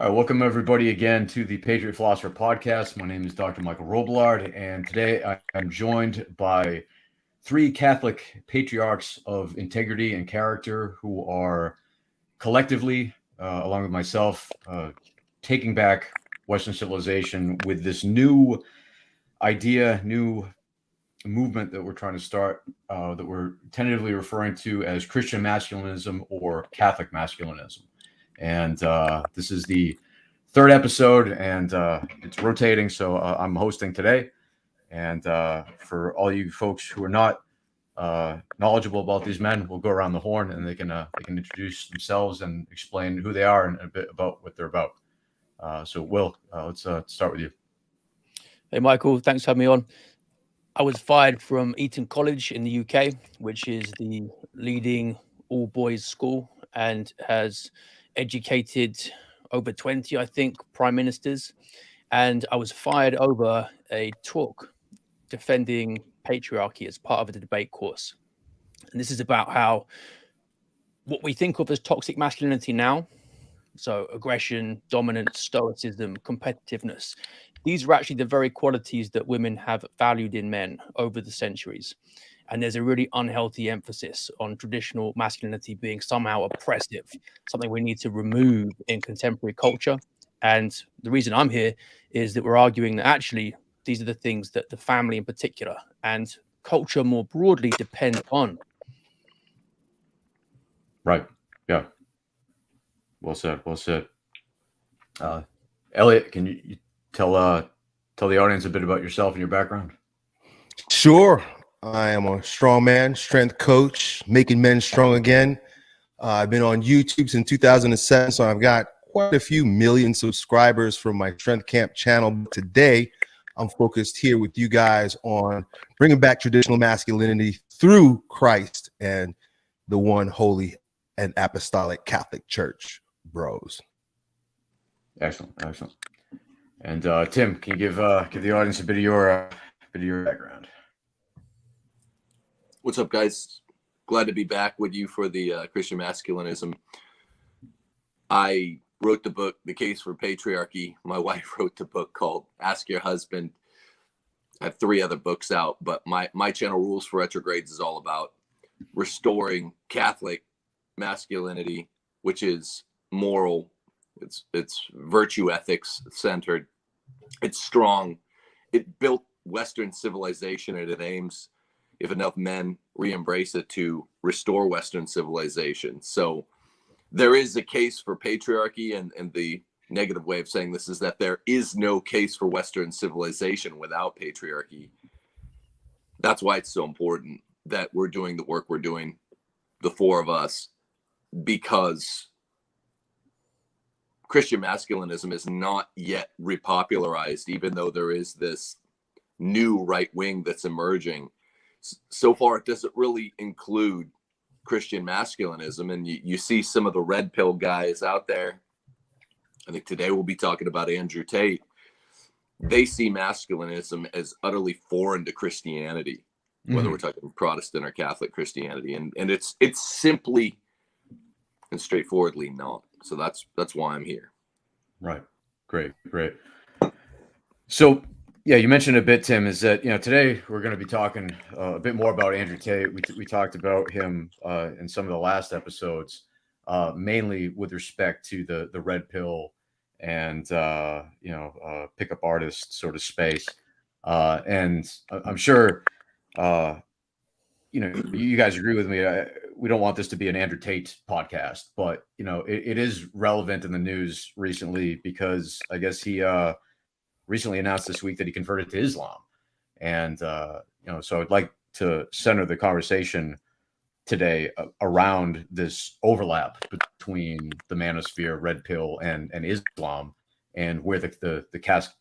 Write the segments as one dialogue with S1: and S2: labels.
S1: Uh, welcome everybody again to the Patriot Philosopher podcast. My name is Dr. Michael Robillard, and today I am joined by three Catholic patriarchs of integrity and character who are collectively, uh, along with myself, uh, taking back Western civilization with this new idea, new movement that we're trying to start, uh, that we're tentatively referring to as Christian masculinism or Catholic masculinism. And uh, this is the third episode, and uh, it's rotating. So uh, I'm hosting today. And uh, for all you folks who are not uh, knowledgeable about these men, we'll go around the horn, and they can uh, they can introduce themselves and explain who they are and a bit about what they're about. so, Will, let's start with you.
S2: Hey, Michael. Thanks for having me on. I was fired from Eton College in the UK, which is the leading all boys school and has educated over 20, I think, prime ministers. And I was fired over a talk defending patriarchy as part of the debate course. And this is about how what we think of as toxic masculinity now, so aggression, dominance, stoicism, competitiveness, these are actually the very qualities that women have valued in men over the centuries. And there's a really unhealthy emphasis on traditional masculinity being somehow oppressive, something we need to remove in contemporary culture. And the reason I'm here is that we're arguing that actually these are the things that the family in particular and culture more broadly depend on.
S1: Right. Yeah. Well said. Well said. Uh, Elliot, can you, you tell uh, tell the audience a bit about yourself and your background?
S3: Sure. I am a strong man, strength coach, making men strong again. Uh, I've been on YouTube since 2007, so I've got quite a few million subscribers from my Strength Camp channel. Today, I'm focused here with you guys on bringing back traditional masculinity through Christ and the one holy and apostolic Catholic Church, bros.
S1: Excellent, excellent. And uh, Tim, can you give uh, give the audience a bit of your uh, bit of your background?
S4: What's up, guys? Glad to be back with you for the uh, Christian masculinism. I wrote the book, The Case for Patriarchy. My wife wrote the book called Ask Your Husband. I have three other books out, but my my channel Rules for Retrogrades is all about restoring Catholic masculinity, which is moral, it's it's virtue ethics centered, it's strong, it built Western civilization and it aims if enough men re-embrace it to restore Western civilization. So there is a case for patriarchy and, and the negative way of saying this is that there is no case for Western civilization without patriarchy. That's why it's so important that we're doing the work we're doing, the four of us, because Christian masculinism is not yet repopularized, even though there is this new right wing that's emerging so far it doesn't really include Christian masculinism. And you, you see some of the red pill guys out there. I think today we'll be talking about Andrew Tate. They see masculinism as utterly foreign to Christianity, whether mm-hmm. we're talking Protestant or Catholic Christianity. And and it's it's simply and straightforwardly not. So that's that's why I'm here.
S1: Right. Great. Great. So yeah, you mentioned a bit, Tim. Is that you know today we're going to be talking uh, a bit more about Andrew Tate. We we talked about him uh, in some of the last episodes, uh, mainly with respect to the the red pill and uh, you know uh, pickup artist sort of space. Uh, and I'm sure you know you guys agree with me. I, we don't want this to be an Andrew Tate podcast, but you know it, it is relevant in the news recently because I guess he recently announced this week that he converted to Islam. And, uh, you know, so I'd like to center the conversation today uh, around this overlap between the manosphere, red pill, and, and Islam, and where the, the, the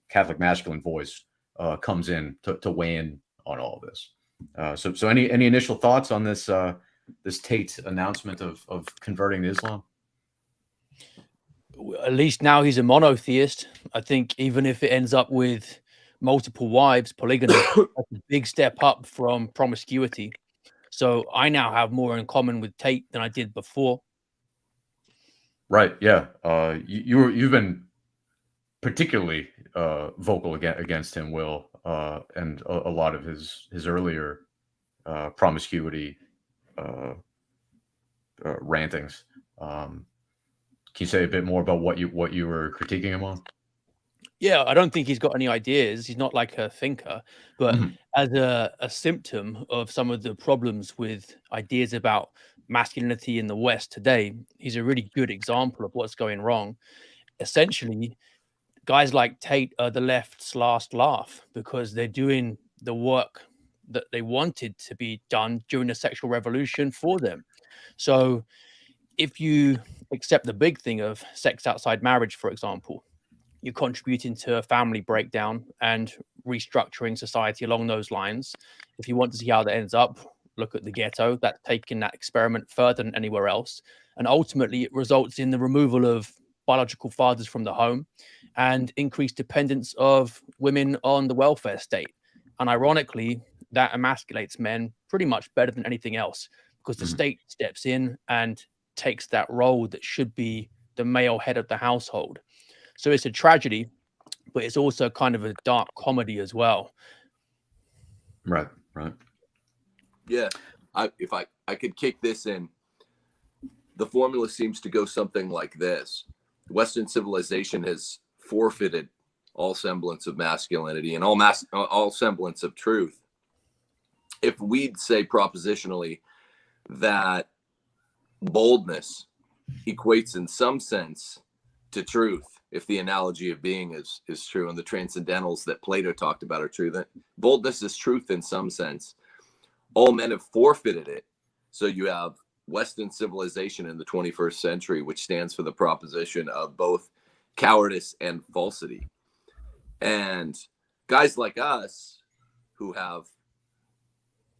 S1: Catholic masculine voice uh, comes in to, to weigh in on all of this. Uh, so, so any any initial thoughts on this uh, this Tate announcement of of converting to Islam?
S2: At least now he's a monotheist. I think even if it ends up with multiple wives, polygamy, that's a big step up from promiscuity. So I now have more in common with Tate than I did before.
S1: Right. Yeah. Uh, you, you were, you've been particularly uh, vocal against, against him, Will, uh, and a, a, lot of his his earlier uh, promiscuity uh, uh, rantings. Um, can you say a bit more about what you what you were critiquing him on?
S2: Yeah, I don't think he's got any ideas. He's not like a thinker, but mm-hmm. as a, a symptom of some of the problems with ideas about masculinity in the West today, he's a really good example of what's going wrong. Essentially, guys like Tate are the left's last laugh because they're doing the work that they wanted to be done during the sexual revolution for them. So if you accept the big thing of sex outside marriage, for example, you're contributing to a family breakdown and restructuring society along those lines. If you want to see how that ends up, look at the ghetto. That's taking that experiment further than anywhere else. And ultimately, it results in the removal of biological fathers from the home and increased dependence of women on the welfare state. And ironically, that emasculates men pretty much better than anything else because the mm -hmm. state steps in and takes that role that should be the male head of the household. So it's a tragedy, but it's also kind of a dark comedy as well.
S1: Right, right.
S4: Yeah. I, if I, I could kick this in, the formula seems to go something like this. Western civilization has forfeited all semblance of masculinity and all mas- all semblance of truth. If we'd say propositionally that boldness equates in some sense to truth, if the analogy of being is is true and the transcendentals that Plato talked about are true, that boldness is truth in some sense. All men have forfeited it. So you have Western civilization in the 21st century, which stands for the proposition of both cowardice and falsity. And guys like us who have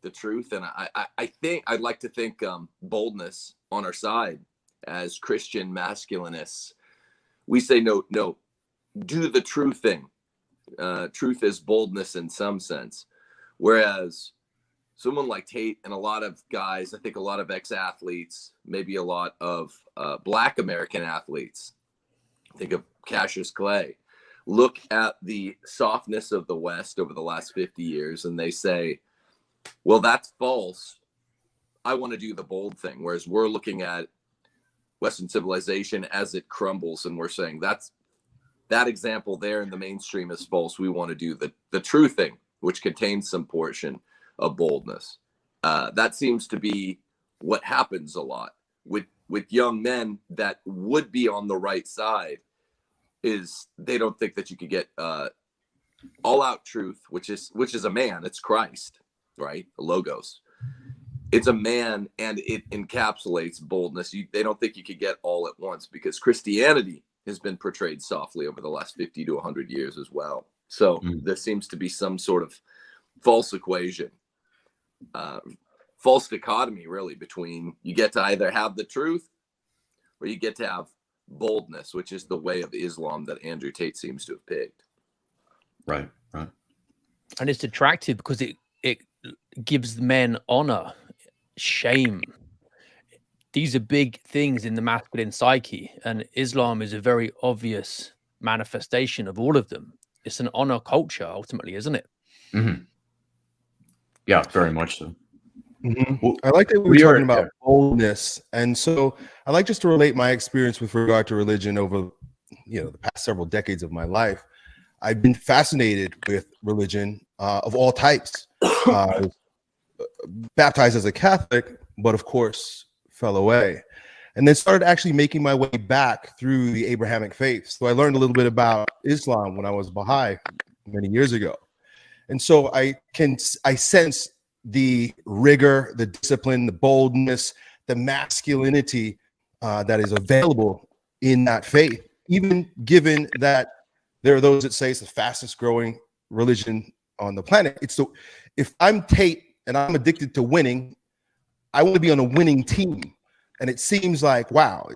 S4: the truth, and I, I, I think I'd like to think um, boldness on our side as Christian masculinists. We say, no, no, do the true thing. Uh, truth is boldness in some sense. Whereas someone like Tate and a lot of guys, I think a lot of ex athletes, maybe a lot of uh, Black American athletes, think of Cassius Clay, look at the softness of the West over the last 50 years and they say, well, that's false. I want to do the bold thing. Whereas we're looking at Western civilization as it crumbles and we're saying that's that example there in the mainstream is false. We want to do the, the true thing, which contains some portion of boldness. Uh, that seems to be what happens a lot with with young men that would be on the right side is they don't think that you could get uh, all out truth, which is which is a man. It's Christ, right? Logos. It's a man, and it encapsulates boldness. You, they don't think you could get all at once because Christianity has been portrayed softly over the last fifty to hundred years as well. So mm. there seems to be some sort of false equation, uh, false dichotomy, really, between you get to either have the truth or you get to have boldness, which is the way of Islam that Andrew Tate seems to have picked.
S1: Right, right.
S2: And it's attractive because it it gives men honor, shame. These are big things in the masculine psyche, and Islam is a very obvious manifestation of all of them. It's an honor culture, ultimately, isn't it?
S1: Mm-hmm. Yeah, very much so.
S3: Mm-hmm. Well, I like that we were we talking are, about yeah. boldness, and so I like just to relate my experience with regard to religion over, you know, the past several decades of my life. I've been fascinated with religion uh, of all types. Uh, baptized as a Catholic, but of course fell away, and then started actually making my way back through the Abrahamic faith. So I learned a little bit about Islam when I was Baha'i many years ago, and so I can I sense the rigor, the discipline, the boldness, the masculinity uh, that is available in that faith, even given that there are those that say it's the fastest growing religion on the planet. It's the if I'm Tate and I'm addicted to winning, I want to be on a winning team. And it seems like, wow,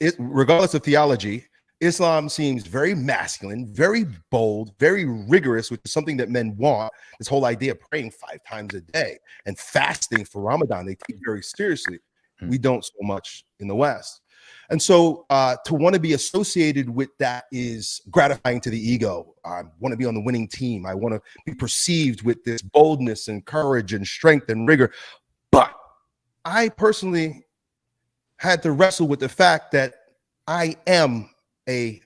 S3: it, regardless of theology, Islam seems very masculine, very bold, very rigorous, which is something that men want. This whole idea of praying five times a day and fasting for Ramadan, they take very seriously. Hmm. We don't so much in the West. And so uh, to want to be associated with that is gratifying to the ego. I want to be on the winning team. I want to be perceived with this boldness and courage and strength and rigor. But I personally had to wrestle with the fact that I am a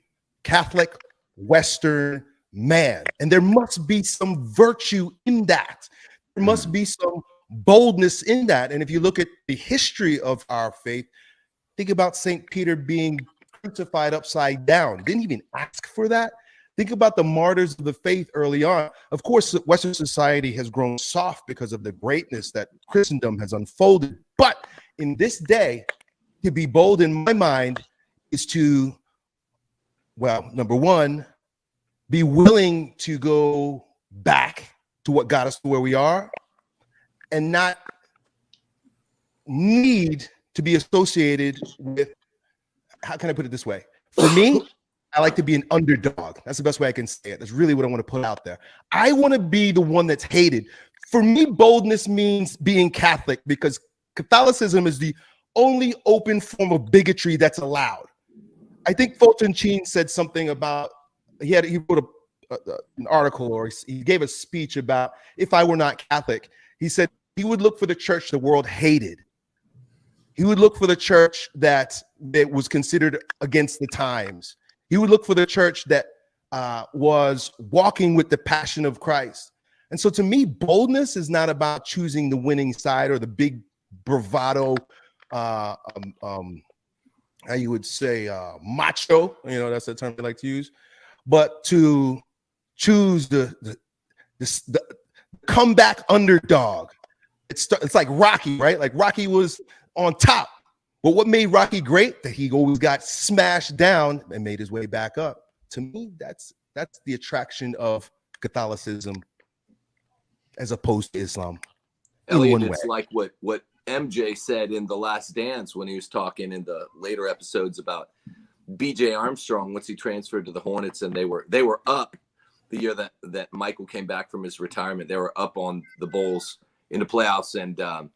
S3: Catholic Western man, and there must be some virtue in that. There must be some boldness in that. And if you look at the history of our faith, think about St. Peter being crucified upside down. Didn't even ask for that. Think about the martyrs of the faith early on. Of course, Western society has grown soft because of the greatness that Christendom has unfolded. But in this day, to be bold in my mind is to, well, number one, be willing to go back to what got us to where we are and not need to be associated with how can I put it this way? For me, I like to be an underdog. That's the best way I can say it. That's really what I want to put out there. I want to be the one that's hated. For me, boldness means being Catholic because Catholicism is the only open form of bigotry that's allowed. I think Fulton Sheen said something about he had he wrote a, a, an article or he gave a speech about if I were not Catholic. He said he would look for the church the world hated. He would look for the church that that was considered against the times. He would look for the church that uh, was walking with the passion of Christ. And so, to me, boldness is not about choosing the winning side or the big bravado, uh, um, um, how you would say, uh, macho. You know, that's the term they like to use but to choose the the, the, the comeback underdog. It's it's like Rocky, right? Like Rocky was on top. But what made Rocky great? That he always got smashed down and made his way back up. To me, that's that's the attraction of Catholicism as opposed to Islam.
S4: Elliot, it's way. like what what MJ said in the Last Dance when he was talking in the later episodes about BJ Armstrong once he transferred to the Hornets and they were they were up the year that that Michael came back from his retirement. They were up on the Bulls in the playoffs and um,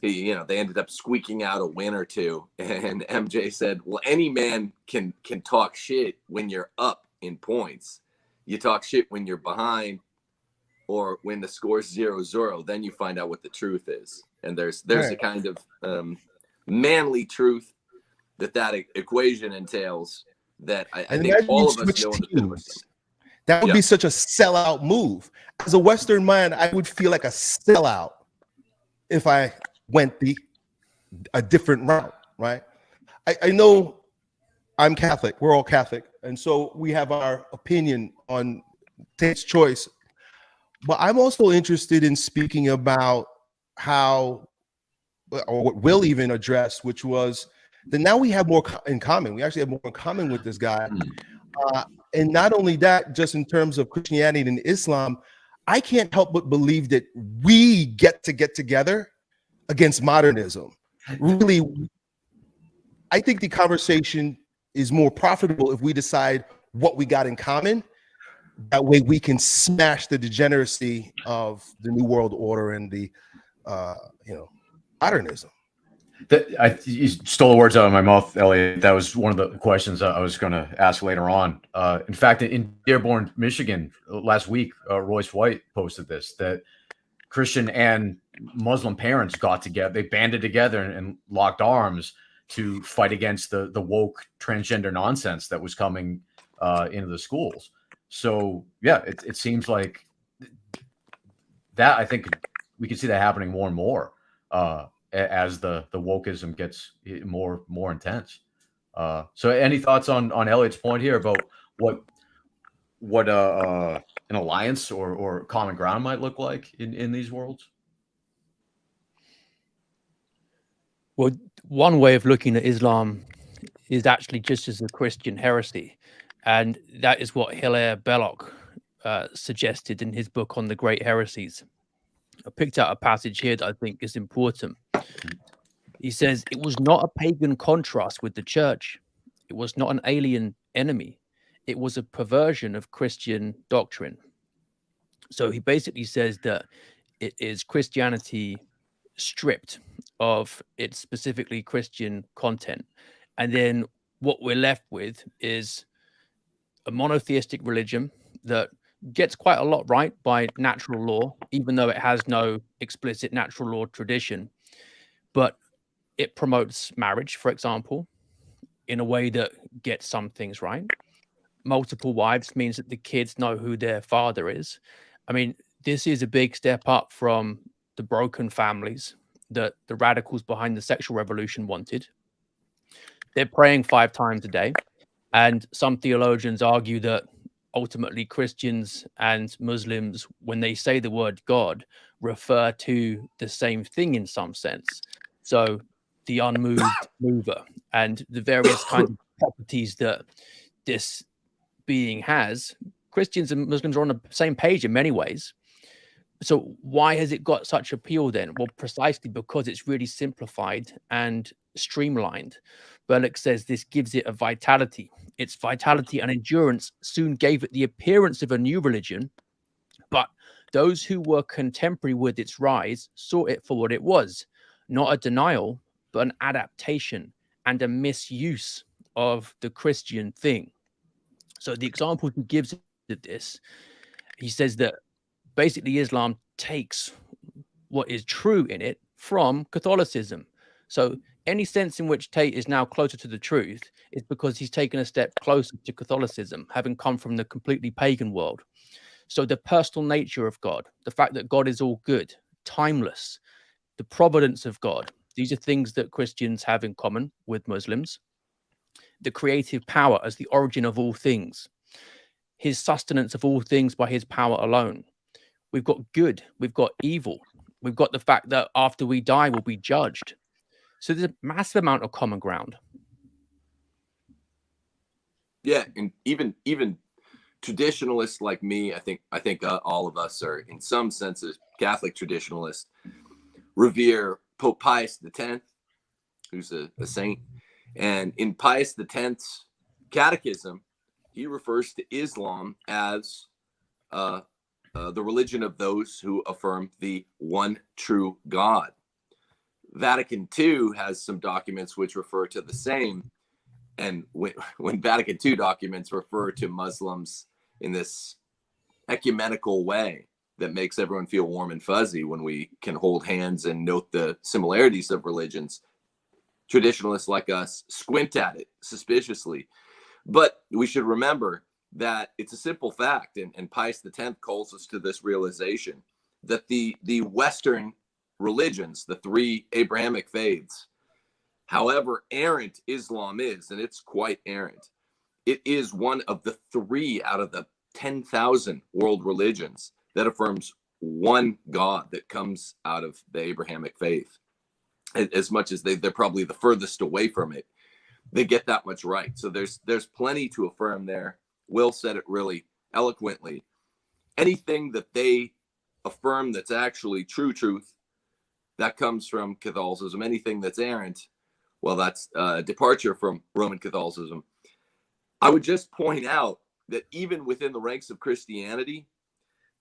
S4: he, you know they ended up squeaking out a win or two. And MJ said, "Well, any man can can talk shit when you're up in points. You talk shit when you're behind." Or when the score's zero zero, then you find out what the truth is, and there's there's right. a kind of um, manly truth that that equation entails that I, I think all of us know teams.
S3: That would yeah. be such a sellout move. As a Western man, I would feel like a sellout if I went the a different route, right? I, I know I'm Catholic. We're all Catholic, and so we have our opinion on Tate's choice. But I'm also interested in speaking about how, or what Will even addressed, which was that now we have more in common. We actually have more in common with this guy. Hmm. Uh, and not only that, just in terms of Christianity and Islam, I can't help but believe that we get to get together against modernism. Really, I think the conversation is more profitable if we decide what we got in common. That way, we can smash the degeneracy of the New World Order and the, uh, you know, modernism.
S1: That I you stole the words out of my mouth, Elliot. That was one of the questions I was going to ask later on. Uh, in fact, in Dearborn, Michigan, last week, uh, Royce White posted this that Christian and Muslim parents got together, they banded together and, and locked arms to fight against the the woke transgender nonsense that was coming uh, into the schools. So yeah, it, it seems like that. I think we can see that happening more and more. Uh, as the the wokeism gets more more intense. Uh, so, any thoughts on on Elliot's point here about what what uh, uh, an alliance or or common ground might look like in in these worlds?
S2: Well, one way of looking at Islam is actually just as a Christian heresy, and that is what Hilaire Belloc uh, suggested in his book on the great heresies. I picked out a passage here that I think is important. He says, It was not a pagan contrast with the church, it was not an alien enemy, it was a perversion of Christian doctrine. So he basically says that it is Christianity stripped of its specifically Christian content. And then what we're left with is a monotheistic religion that gets quite a lot right by natural law, even though it has no explicit natural law tradition. But it promotes marriage, for example, in a way that gets some things right. Multiple wives means that the kids know who their father is. I mean, this is a big step up from the broken families that the radicals behind the sexual revolution wanted. They're praying five times a day. And some theologians argue that ultimately Christians and Muslims, when they say the word God, refer to the same thing in some sense. So the unmoved mover and the various kinds of properties that this being has, Christians and Muslims are on the same page in many ways. So why has it got such appeal then? Well, precisely because it's really simplified and streamlined. Belloc says this gives it a vitality. Its vitality and endurance soon gave it the appearance of a new religion, but those who were contemporary with its rise saw it for what it was, not a denial, but an adaptation and a misuse of the Christian thing. So the example he gives of this, he says that basically Islam takes what is true in it from Catholicism. So any sense in which Tate is now closer to the truth is because he's taken a step closer to Catholicism, having come from the completely pagan world. So the personal nature of God, the fact that God is all good, timeless, the providence of God, these are things that Christians have in common with Muslims. The creative power as the origin of all things, his sustenance of all things by his power alone, We've got good, we've got evil, we've got the fact that after we die, we'll be judged. So there's a massive amount of common ground.
S4: Yeah, and even even traditionalists like me, I think I think uh, all of us are in some senses Catholic traditionalists revere Pope Pius X, who's a, a saint, and in Pius X's catechism, he refers to Islam as uh, uh, the religion of those who affirm the one true God. Vatican II has some documents which refer to the same. And when, when Vatican II documents refer to Muslims in this ecumenical way that makes everyone feel warm and fuzzy when we can hold hands and note the similarities of religions, traditionalists like us squint at it suspiciously. But we should remember that it's a simple fact, and, and Pius X calls us to this realization that the the Western religions, the three Abrahamic faiths, however errant Islam is, and it's quite errant, it is one of the three out of the 10,000 world religions that affirms one God that comes out of the Abrahamic faith. As much as they, they're probably the furthest away from it, they get that much right. So there's there's plenty to affirm there. Will said it really eloquently. Anything that they affirm that's actually true truth, that comes from Catholicism. Anything that's errant, well, that's a departure from Roman Catholicism. I would just point out that even within the ranks of Christianity,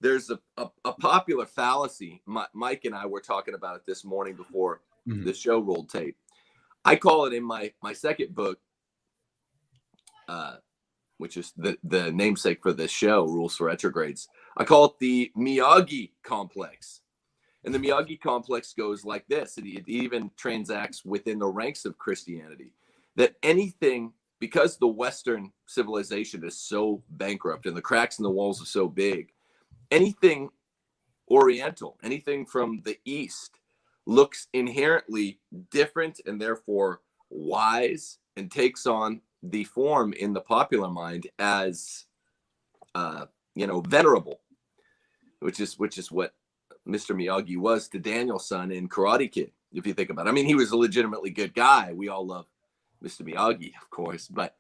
S4: there's a, a, a popular fallacy. My, Mike and I were talking about it this morning before mm-hmm. the show rolled tape. I call it in my my second book, uh, which is the, the namesake for this show, Rules for Retrogrades. I call it the Miyagi complex. And the Miyagi complex goes like this it, it even transacts within the ranks of Christianity that anything, because the Western civilization is so bankrupt and the cracks in the walls are so big, anything Oriental, anything from the East looks inherently different and therefore wise and takes on the form in the popular mind as uh, you know venerable which is which is what mr miyagi was to daniel-san in karate kid if you think about it. I mean he was a legitimately good guy. We all love mr miyagi of course but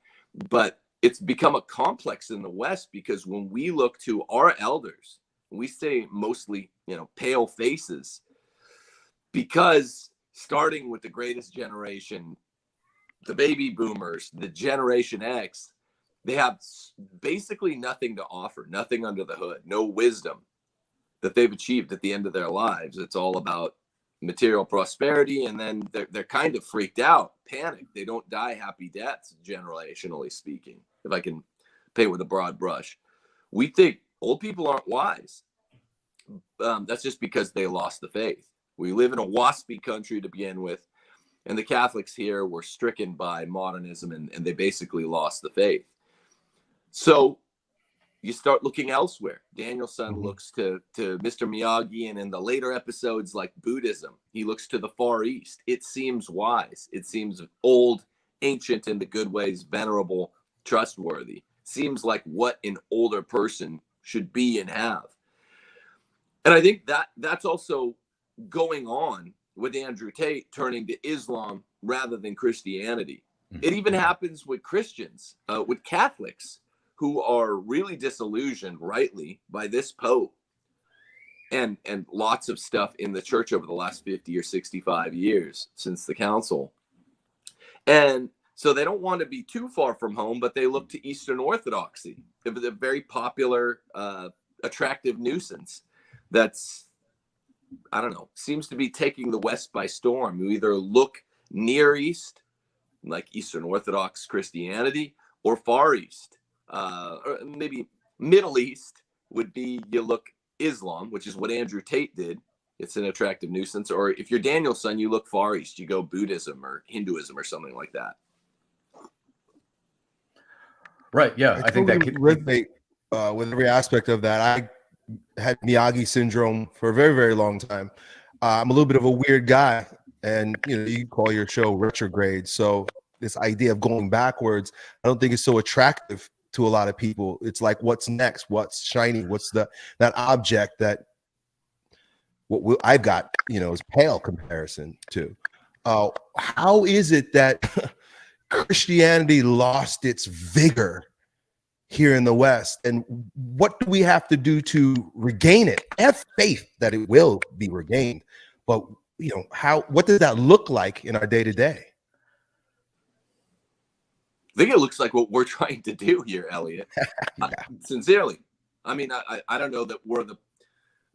S4: but it's become a complex in the west because when we look to our elders we say mostly you know pale faces because starting with the greatest generation the baby boomers, the Generation X, they have basically nothing to offer, nothing under the hood, no wisdom that they've achieved at the end of their lives. It's all about material prosperity, and then they're they're kind of freaked out, panicked. They don't die happy deaths, generationally speaking. If I can paint with a broad brush, we think old people aren't wise. Um, that's just because they lost the faith. We live in a waspy country to begin with, and the Catholics here were stricken by modernism and, and they basically lost the faith. So you start looking elsewhere. Daniel-san
S3: Mhm.
S4: looks to to Mr. Miyagi, and in the later episodes, like Buddhism, he looks to the Far East. It seems wise. It seems old, ancient in the good ways, venerable, trustworthy. Seems like what an older person should be and have. And I think that that's also going on with Andrew Tate turning to Islam rather than Christianity. It even happens with Christians, uh, with Catholics who are really disillusioned, rightly, by this Pope and and lots of stuff in the church over the last 50 or 65 years since the council. And so they don't want to be too far from home, but they look to Eastern Orthodoxy, a a very popular, uh, attractive nuisance that's I don't know, seems to be taking the West by storm. You either look near East, like Eastern Orthodox Christianity, or Far East, uh, or maybe Middle East would be you look Islam, which is what Andrew Tate did. It's an attractive nuisance. Or if you're Daniel-san, you look Far East, you go Buddhism or Hinduism or something like that.
S1: Right. Yeah. I, think that could,
S3: resonate uh, with every aspect of that. I had Miyagi syndrome for a very, very long time. Uh, I'm a little bit of a weird guy, and you know, you call your show retrograde. So this idea of going backwards, I don't think it's so attractive to a lot of people. It's like, what's next? What's shiny? What's the that object that what we, I've got, you know, is pale comparison to. Uh, how is it that Christianity lost its vigor here in the West. And what do we have to do to regain it? Have faith that it will be regained. But you know, how what does that look like in our day to day?
S4: I think it looks like what we're trying to do here, Elliot. I- sincerely. I mean, I, I- don't know that we're the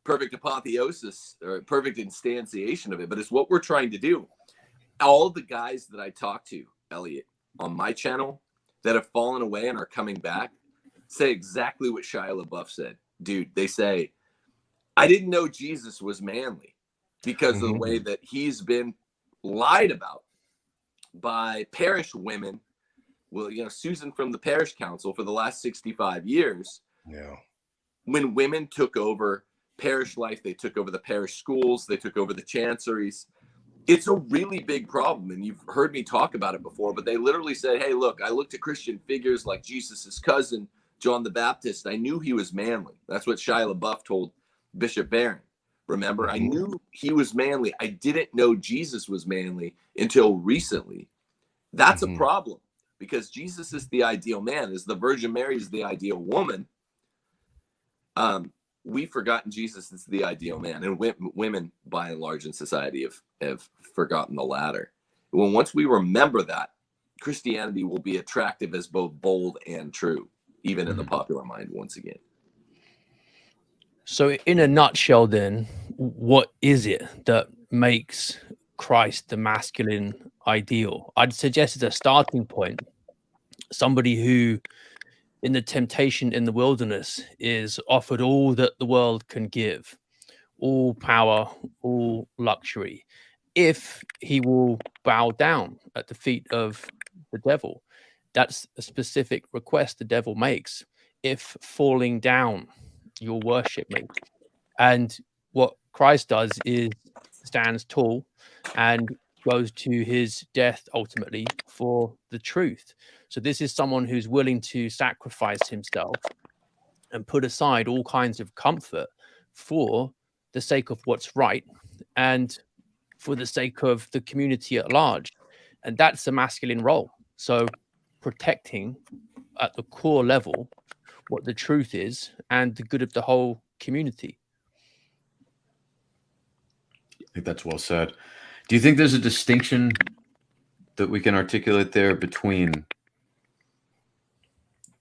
S4: perfect apotheosis or perfect instantiation of it, but it's what we're trying to do. All the guys that I talk to, Elliot, on my channel that have fallen away and are coming back say exactly what Shia LaBeouf said. Dude, they say, I didn't know Jesus was manly because of the
S3: Mhm.
S4: way that he's been lied about by parish women well, you know, Susan from the parish council for the last 65 years,
S3: Yeah.
S4: when women took over parish life, they took over the parish schools, they took over the chanceries. It's a really big problem. And you've heard me talk about it before, but they literally said, Hey, look, I looked at Christian figures like Jesus's cousin, John the Baptist. I knew he was manly. That's what Shia LaBeouf told Bishop Barron. Remember, I
S3: Mhm.
S4: knew he was manly. I didn't know Jesus was manly until recently. That's
S3: Mhm.
S4: a problem because Jesus is the ideal man, as the Virgin Mary is the ideal woman. Um, we've forgotten Jesus is the ideal man, and women, by and large, in society have have forgotten the latter. When once we remember that, Christianity will be attractive as both bold and true, even in the
S1: Mhm.
S4: popular mind. Once again,
S2: So, in a nutshell, then, what is it that makes Christ the masculine ideal? I'd suggest as a starting point, somebody who, in the temptation in the wilderness, is offered all that the world can give, all power, all luxury, if he will bow down at the feet of the devil. That's a specific request the devil makes. If falling down, you'll worship me. And what Christ does is stands tall and goes to his death ultimately for the truth. So this is someone who's willing to sacrifice himself and put aside all kinds of comfort for the sake of what's right and for the sake of the community at large. And that's a masculine role. So protecting at the core level what the truth is and the good of the whole community.
S1: I think that's well said. Do you think there's a distinction that we can articulate there between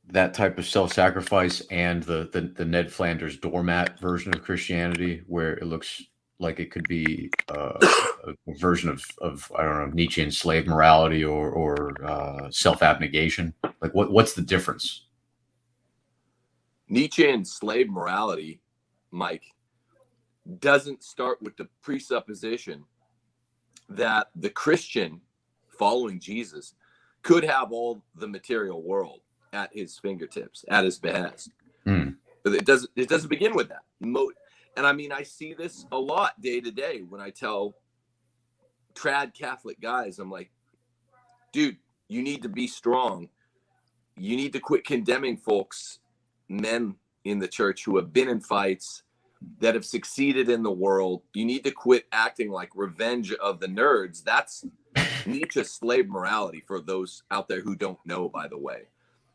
S1: that type of self-sacrifice and the, the the Ned Flanders doormat version of Christianity, where it looks like it could be uh, a, version of of I don't know Nietzschean slave morality or or uh, self abnegation? Like what what's the difference?
S4: Nietzschean slave morality, Mike, doesn't start with the presupposition that the Christian following Jesus could have all the material world at his fingertips, at his behest.
S1: Mm.
S4: It doesn't. It doesn't begin with that. And I mean, I see this a lot day to day when I tell trad Catholic guys, I'm like, dude, you need to be strong. You need to quit condemning folks, men in the church who have been in fights that have succeeded in the world. You need to quit acting like revenge of the nerds. That's Nietzsche's slave morality for those out there who don't know, by the way.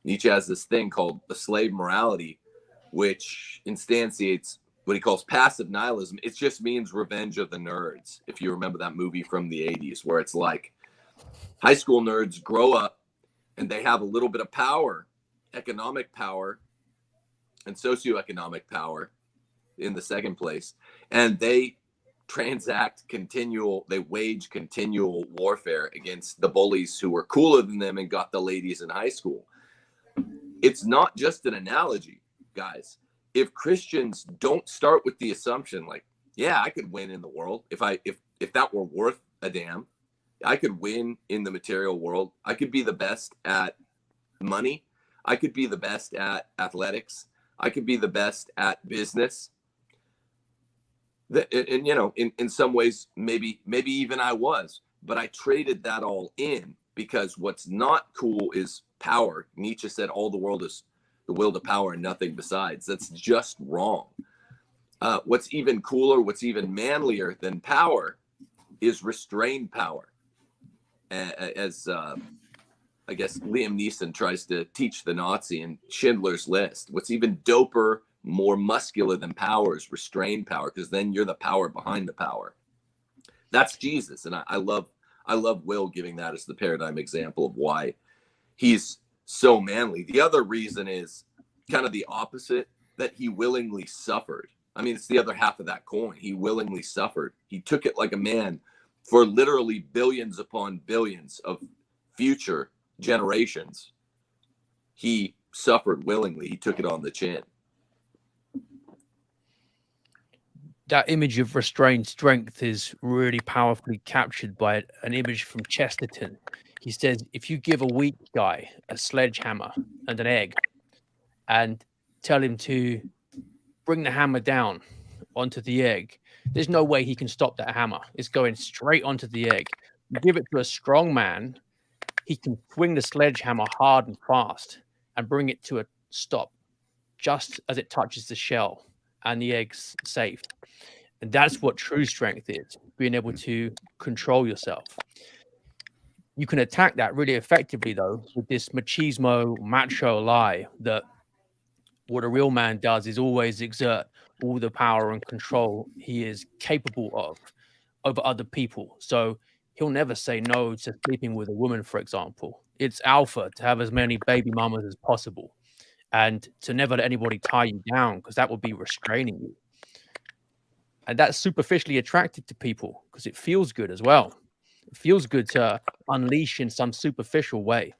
S4: Nietzsche has this thing called the slave morality, which instantiates what he calls passive nihilism. It just means revenge of the nerds. If you remember that movie from the 80s, where it's like high school nerds grow up and they have a little bit of power, economic power, and socioeconomic power in the second place. And they transact continual, they wage continual warfare against the bullies who were cooler than them and got the ladies in high school. It's not just an analogy, guys. If Christians don't start with the assumption like, yeah, I could win in the world if I if if that were worth a damn, I could win in the material world. I could be the best at money. I could be the best at athletics. I could be the best at business. That and, you know, in, in some ways, maybe maybe even I was, but I traded that all in because what's not cool is power. Nietzsche said all the world is the will to power and nothing besides. That's just wrong. Uh, what's even cooler, what's even manlier than power is restrained power. As uh, I guess Liam Neeson tries to teach the Nazi in Schindler's List. What's even doper, more muscular than power is restrained power, because then you're the power behind the power. That's Jesus, and I, I love I love Will giving that as the paradigm example of why he's so manly. The other reason is kind of the opposite that he willingly suffered. I mean, it's the other half of that coin. He willingly suffered. He took it like a man for literally billions upon billions of future generations. He suffered willingly. He took it on the chin.
S2: That image of restrained strength is really powerfully captured by an image from Chesterton. He says, if you give a weak guy a sledgehammer and an egg and tell him to bring the hammer down onto the egg, there's no way he can stop that hammer. It's going straight onto the egg. You give it to a strong man, he can swing the sledgehammer hard and fast and bring it to a stop just as it touches the shell and the egg's safe. And that's what true strength is being able mm. to control yourself. You can attack that really effectively, though, with this machismo macho lie that what a real man does is always exert all the power and control he is capable of over other people. So he'll never say no to sleeping with a woman, for example. It's alpha to have as many baby mamas as possible and to never let anybody tie you down because that would be restraining you. And that's superficially attracted to people because it feels good as well. It feels good to unleash in some superficial way.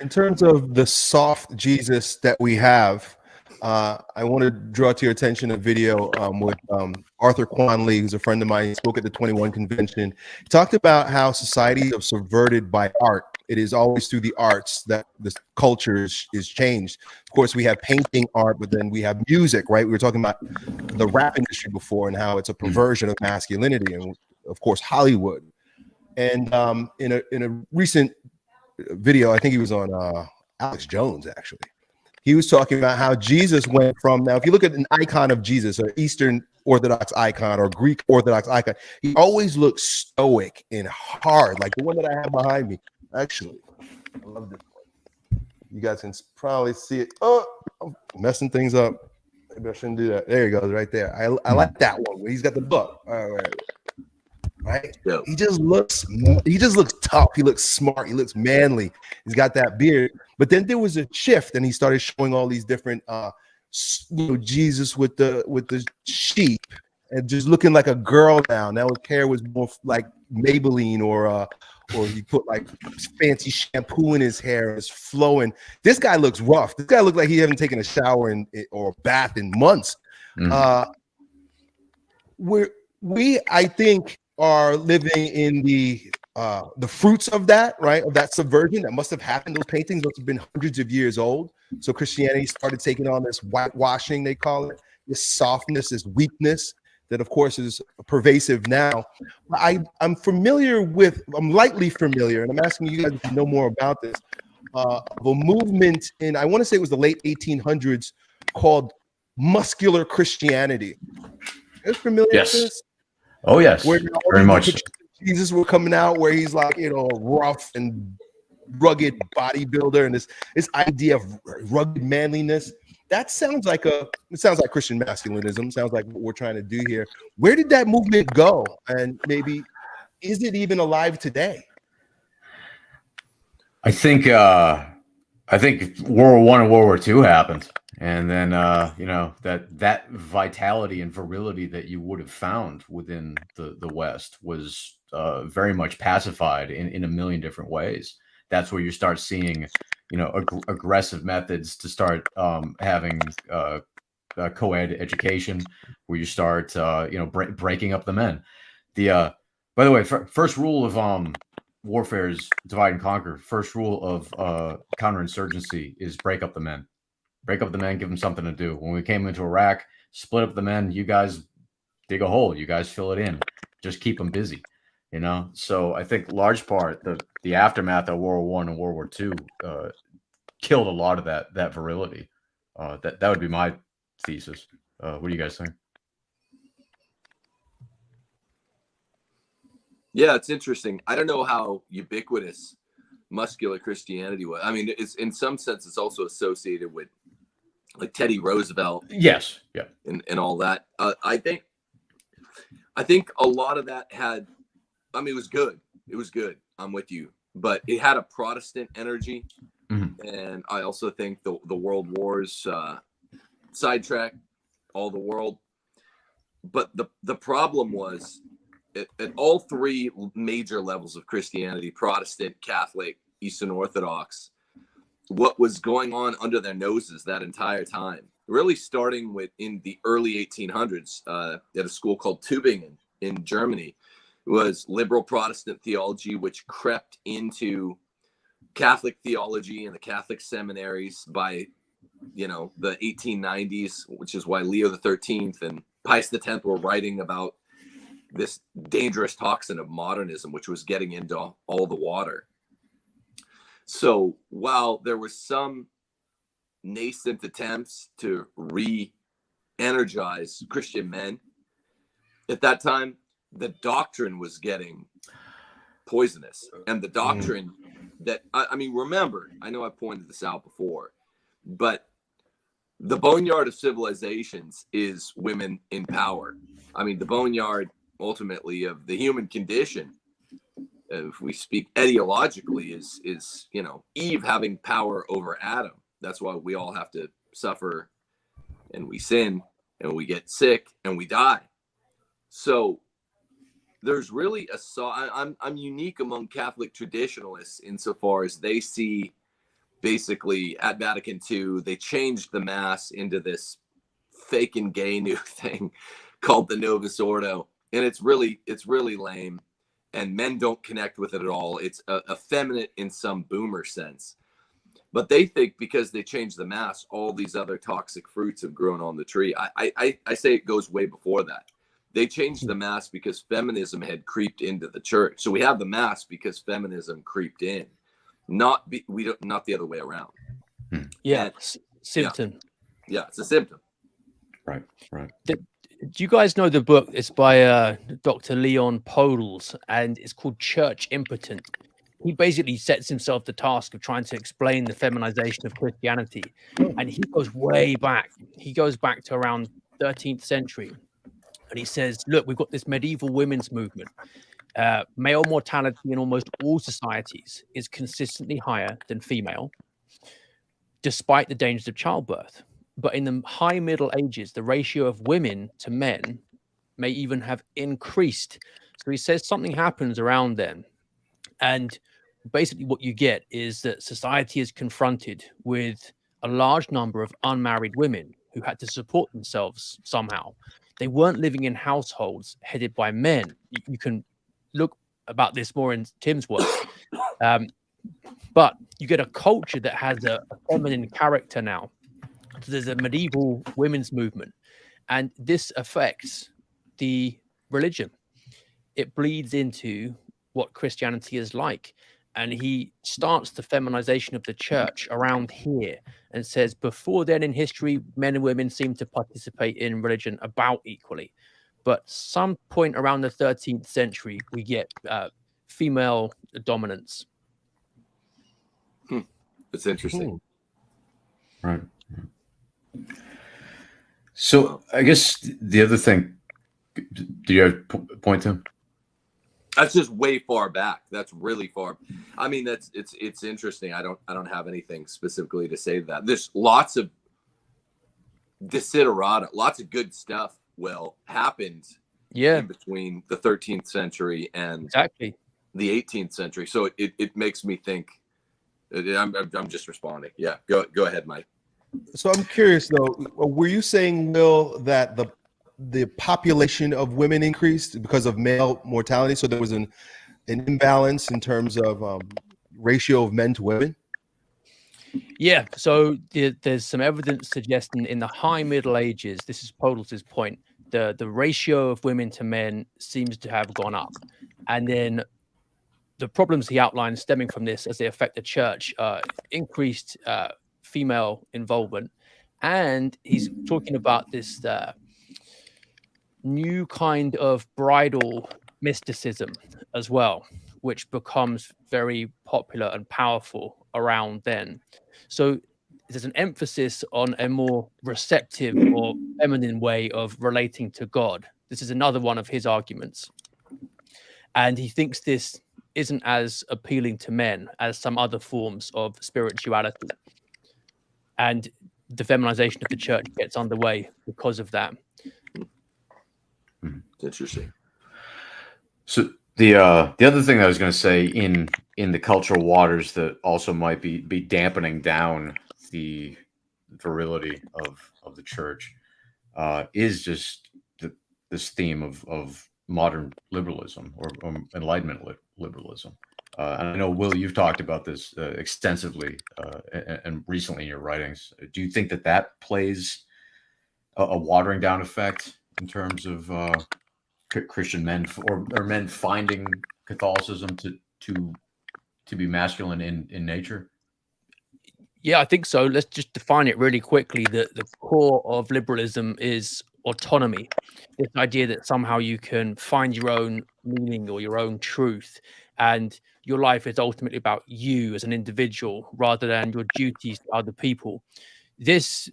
S3: In terms of the soft Jesus that we have, uh, I want to draw to your attention a video um, with um, Arthur Kwon Lee, who's a friend of mine. He spoke at the 21 convention. He talked about how society is subverted by art. It is always through the arts that the culture is, is changed. Of course, we have painting art, but then we have music, right? We were talking about the rap industry before and how it's a perversion of masculinity, and of course, Hollywood. And um, in a in a recent video, I think he was on uh, Alex Jones actually he was talking about how Jesus went from now, if you look at an icon of Jesus, an Eastern Orthodox icon or Greek Orthodox icon, he always looks stoic and hard, like the one that I have behind me. Actually, I love this one. You guys can probably see it. Oh, I'm messing things up. Maybe I shouldn't do that. There he goes, right there. I, I like that one where he's got the book. All right. Right?
S4: Yeah.
S3: He just looks he just looks tough. He looks smart. He looks manly. He's got that beard. But then there was a shift, and he started showing all these different uh, you know Jesus with the with the sheep and just looking like a girl now. Now his hair was more like Maybelline or uh or he put like fancy shampoo in his hair. It's flowing. This guy looks rough. This guy looks like he hasn't taken a shower in or a bath in months.
S1: Mhm.
S3: Uh, we're we I think are living in the uh the fruits of that right of that subversion that must have happened those paintings must have been hundreds of years old so christianity started taking on this whitewashing they call it this softness this weakness that of course is pervasive now i i'm familiar with i'm lightly familiar and i'm asking you guys to know more about this uh of a movement in i want to say it was the late 1800s called muscular christianity is familiar
S1: Yes.
S3: with this
S1: Oh yes,
S3: where all
S1: very much.
S3: Jesus were coming out where he's like, you know, rough and rugged bodybuilder and this this idea of rugged manliness. That sounds like a it sounds like Christian masculinism, sounds like what we're trying to do here. Where did that movement go? And maybe is it even alive today?
S1: I think uh I think World War One and World War Two happened. And then uh, you know, that that vitality and virility that you would have found within the, the West was uh very much pacified in, in a million different ways. That's where you start seeing, you know, ag- aggressive methods to start um having uh, co-ed education where you start uh you know bre- breaking up the men. The uh by the way, fir- first rule of um warfare is divide and conquer. First rule of uh, counterinsurgency is break up the men. Break up the men, give them something to do. When we came into Iraq, split up the men. You guys dig a hole. You guys fill it in. Just keep them busy. You know. So I think large part the the aftermath of World War One and World War Two uh, killed a lot of that that virility. Uh, that that would be my thesis. Uh, what do you guys think?
S4: Yeah, it's interesting. I don't know how ubiquitous muscular Christianity was. I mean, it's in some sense it's also associated with like Teddy Roosevelt
S1: Yes. Yeah.
S4: and, and all that. Uh, I think I think a lot of that had I mean it was good. It was good. I'm with you. But it had a Protestant energy.
S1: Mhm.
S4: And I also think the the world wars uh sidetracked all the world. But the the problem was at, at all three major levels of Christianity, Protestant, Catholic, Eastern Orthodox, what was going on under their noses that entire time. Really starting with in the early 1800s uh, at a school called Tübingen in Germany was liberal Protestant theology, which crept into Catholic theology and the Catholic seminaries by, you know, the 1890s, which is why Leo the 13th and Pius 10th were writing about this dangerous toxin of modernism, which was getting into all the water. So while there was some nascent attempts to re-energize Christian men at that time, the doctrine was getting poisonous, and the mm-hmm. doctrine that I, I mean, remember, I know I pointed this out before, but the boneyard of civilizations is women in power. I mean, the boneyard ultimately of the human condition uh, if we speak etiologically is is you know eve having power over adam. That's why we all have to suffer and we sin and we get sick and we die. So there's really a so i'm i'm unique among catholic traditionalists insofar as they see basically at vatican ii they changed the mass into this fake and gay new thing called the novus ordo. And it's really it's really lame. And men don't connect with it at all. It's effeminate in some boomer sense. But they think because they changed the mass all these other toxic fruits have grown on the tree. I i, I say it goes way before that they changed the mass because feminism had creeped into the church so we have the mass because feminism creeped in not be, we don't not the other way around
S2: Yeah,
S4: And-
S2: symptom.
S4: yeah it's a symptom
S1: Right. Right.
S2: Do you guys know the book? It's by uh, Dr. Leon Podles, and it's called Church Impotent. He basically sets himself the task of trying to explain the feminization of Christianity, and he goes way back. He goes back to around 13th century, and he says, "Look, we've got this medieval women's movement. Uh, male mortality in almost all societies is consistently higher than female, despite the dangers of childbirth. but in the high Middle Ages, the ratio of women to men may even have increased. So he says something happens around then. And basically, what you get is that society is confronted with a large number of unmarried women who had to support themselves somehow. They weren't living in households headed by men. You, you can look about this more in Tim's work. Um, but you get a culture that has a, a feminine character now. So there's a medieval women's movement, and this affects the religion. It bleeds into what Christianity is like. And he starts the feminization of the church around here and says, before then in history, men and women seem to participate in religion about equally. But some point around the 13th century, we get uh, female dominance.
S4: It's interesting.
S1: Right. So I guess the other thing, do you have a p- point to?
S4: That's just way far back. That's really far. I mean, that's it's it's interesting. I don't I don't have anything specifically to say to that. There's lots of desiderata, lots of good stuff. Well, happened
S2: Yeah,
S4: in between the 13th century and
S2: exactly.
S4: the 18th century. So it, it makes me think. I'm, I'm I'm just responding. Yeah, go go ahead, Mike.
S3: So I'm curious though, were you saying, Will, that the the population of women increased because of male mortality? So there was an an imbalance in terms of um, ratio of men to women.
S2: Yeah, so the, there's some evidence suggesting in the high Middle Ages, this is Podles' point, the, the ratio of women to men seems to have gone up. And then the problems he outlines stemming from this as they affect the church, uh, increased uh, female involvement. And he's talking about this uh, new kind of bridal mysticism as well, which becomes very popular and powerful around then. So there's an emphasis on a more receptive or feminine way of relating to God. This is another one of his arguments. And he thinks this isn't as appealing to men as some other forms of spirituality. And the feminization of the church gets underway because of that.
S4: It's interesting.
S1: So the uh, the other thing that I was going to say in in the cultural waters that also might be be dampening down the virility of of the church uh, is just the, this theme of of modern liberalism or, or enlightenment li- liberalism. Uh, and I know Will, you've talked about this uh, extensively uh, and, and recently in your writings. Do you think that that plays a, a watering down effect in terms of uh, Christian men or, or men finding Catholicism to to to be masculine in in nature?
S2: Yeah, I think so. Let's just define it really quickly. The the core of liberalism is autonomy. This idea that somehow you can find your own meaning or your own truth, and your life is ultimately about you as an individual rather than your duties to other people. This,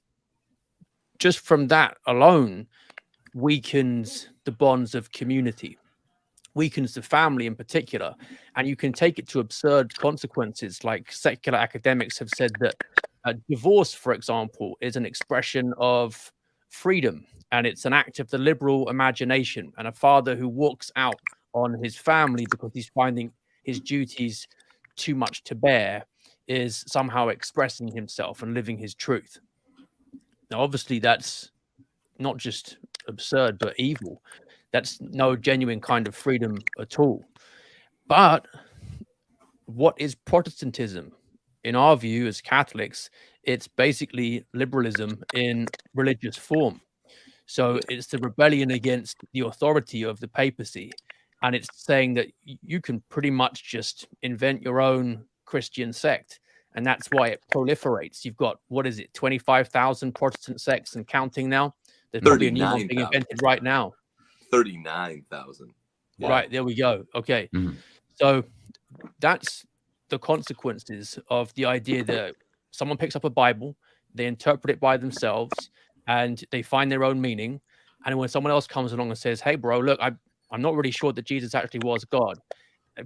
S2: just from that alone, weakens the bonds of community, weakens the family in particular. And you can take it to absurd consequences, like secular academics have said that uh, divorce, for example, is an expression of freedom and it's an act of the liberal imagination. And a father who walks out on his family because he's finding his duties too much to bear is somehow expressing himself and living his truth. Now, obviously, that's not just absurd, but evil. That's no genuine kind of freedom at all. But what is Protestantism? In our view, as Catholics, it's basically liberalism in religious form. So it's the rebellion against the authority of the papacy. And it's saying that you can pretty much just invent your own Christian sect. And that's why it proliferates. You've got, what is it, 25,000 Protestant sects and counting now? There's probably a new one being
S4: 39,000.
S2: invented right now.
S4: Thirty-nine thousand.
S2: Right, there we go. Okay.
S1: Mhm.
S2: So that's the consequences of the idea that someone picks up a Bible, they interpret it by themselves, and they find their own meaning. And when someone else comes along and says, Hey, bro, look, I, I'm not really sure that Jesus actually was God,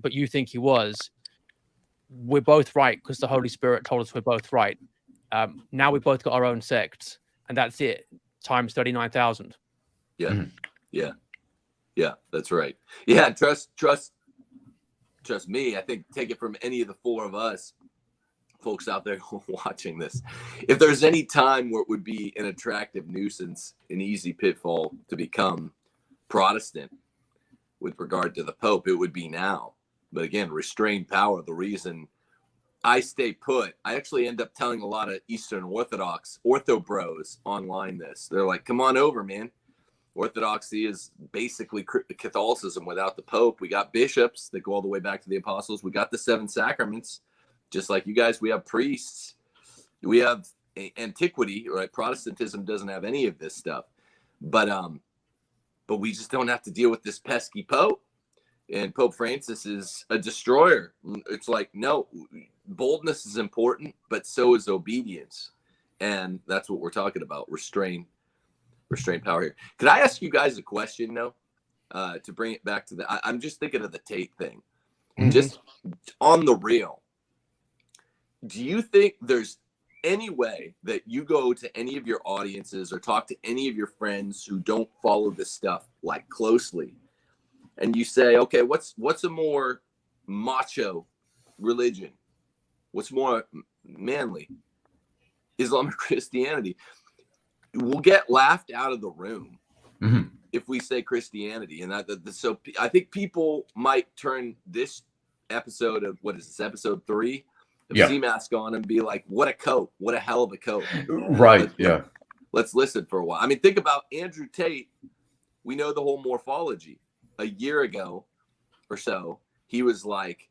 S2: but you think he was, we're both right because the Holy Spirit told us we're both right. Um, now we've both got our own sects. and that's it times 39,000.
S4: Yeah.
S1: Mhm.
S4: Yeah. Yeah, that's right. Yeah, trust trust trust me. I think take it from any of the four of us folks out there watching this. If there's any time where it would be an attractive nuisance, an easy pitfall to become Protestant with regard to the Pope, it would be now. But again, restrained power, the reason I stay put. I actually end up telling a lot of Eastern Orthodox ortho bros online this. They're like, "Come on over, man. Orthodoxy is basically Catholicism without the Pope. We got bishops that go all the way back to the apostles. We got the seven sacraments, just like you guys. We have priests. We have antiquity, right? Protestantism doesn't have any of this stuff, but um, but we just don't have to deal with this pesky Pope. And Pope Francis is a destroyer. It's like no, boldness is important, but so is obedience, and that's what we're talking about. Restrain restraint power here. Could I ask you guys a question though? Uh, to bring it back to the, I, I'm just thinking of the Tate thing.
S3: Mhm.
S4: Just on the real, do you think there's any way that you go to any of your audiences or talk to any of your friends who don't follow this stuff like closely, and you say, okay, what's what's a more macho religion? What's more manly? Islam or Christianity? We'll get laughed out of the room
S1: Mhm.
S4: if we say Christianity, and that, that that- so I think people might turn this episode of what is this episode three of
S1: Yeah.
S4: Sea Mask on and be like, "What a coat! What a hell of a coat!"
S1: Right.
S4: Let's-
S1: Yeah.
S4: Let's listen for a while. I mean, think about Andrew Tate. We know the whole morphology. A year ago or so, he was like,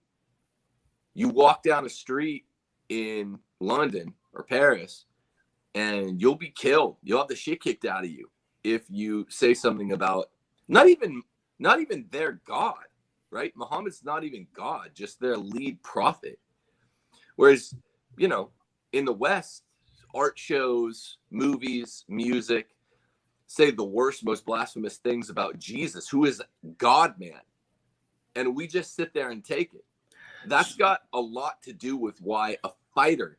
S4: "You walk down a street in London or Paris, and you'll be killed. You'll have the shit kicked out of you if you say something about not even not even their God, right? Muhammad's not even God, just their lead prophet. Whereas, you know, in the West, art shows, movies, music say the worst, most blasphemous things about Jesus, who is God man. And we just sit there and take it. That's got a lot to do with why a fighter,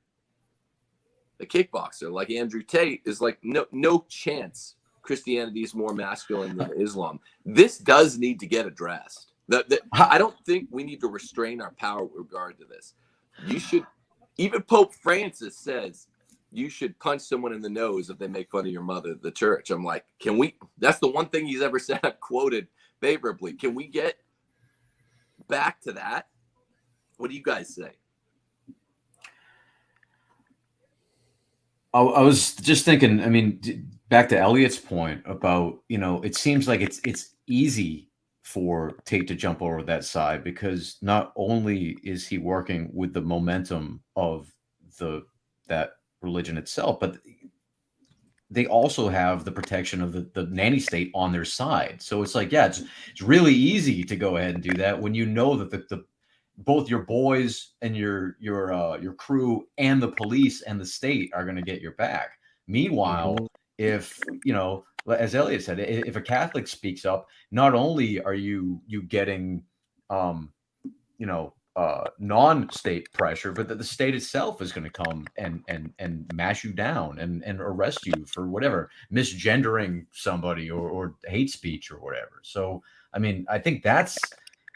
S4: a kickboxer like Andrew Tate, is like, no, no chance Christianity is more masculine than Islam. This does need to get addressed. I don't think we need to restrain our power with regard to this. You should, even Pope Francis says you should punch someone in the nose if they make fun of your mother the church. I'm like, can we? That's the one thing he's ever said I've quoted favorably. Can we get back to that? What do you guys say?
S1: I, I was just thinking. I mean, back to Elliot's point about you know, it seems like it's it's easy for Tate to jump over that side because not only is he working with the momentum of the that religion itself, but they also have the protection of the, the nanny state on their side. So it's like, yeah, it's it's really easy to go ahead and do that when you know that the, the both your boys and your your uh, your crew and the police and the state are going to get your back. Meanwhile, if you know, as Elliot said, if a Catholic speaks up, not only are you you getting, um, you know, uh, non-state pressure, but that the state itself is going to come and and and mash you down and and arrest you for whatever misgendering somebody or or hate speech or whatever. So I mean, I think that's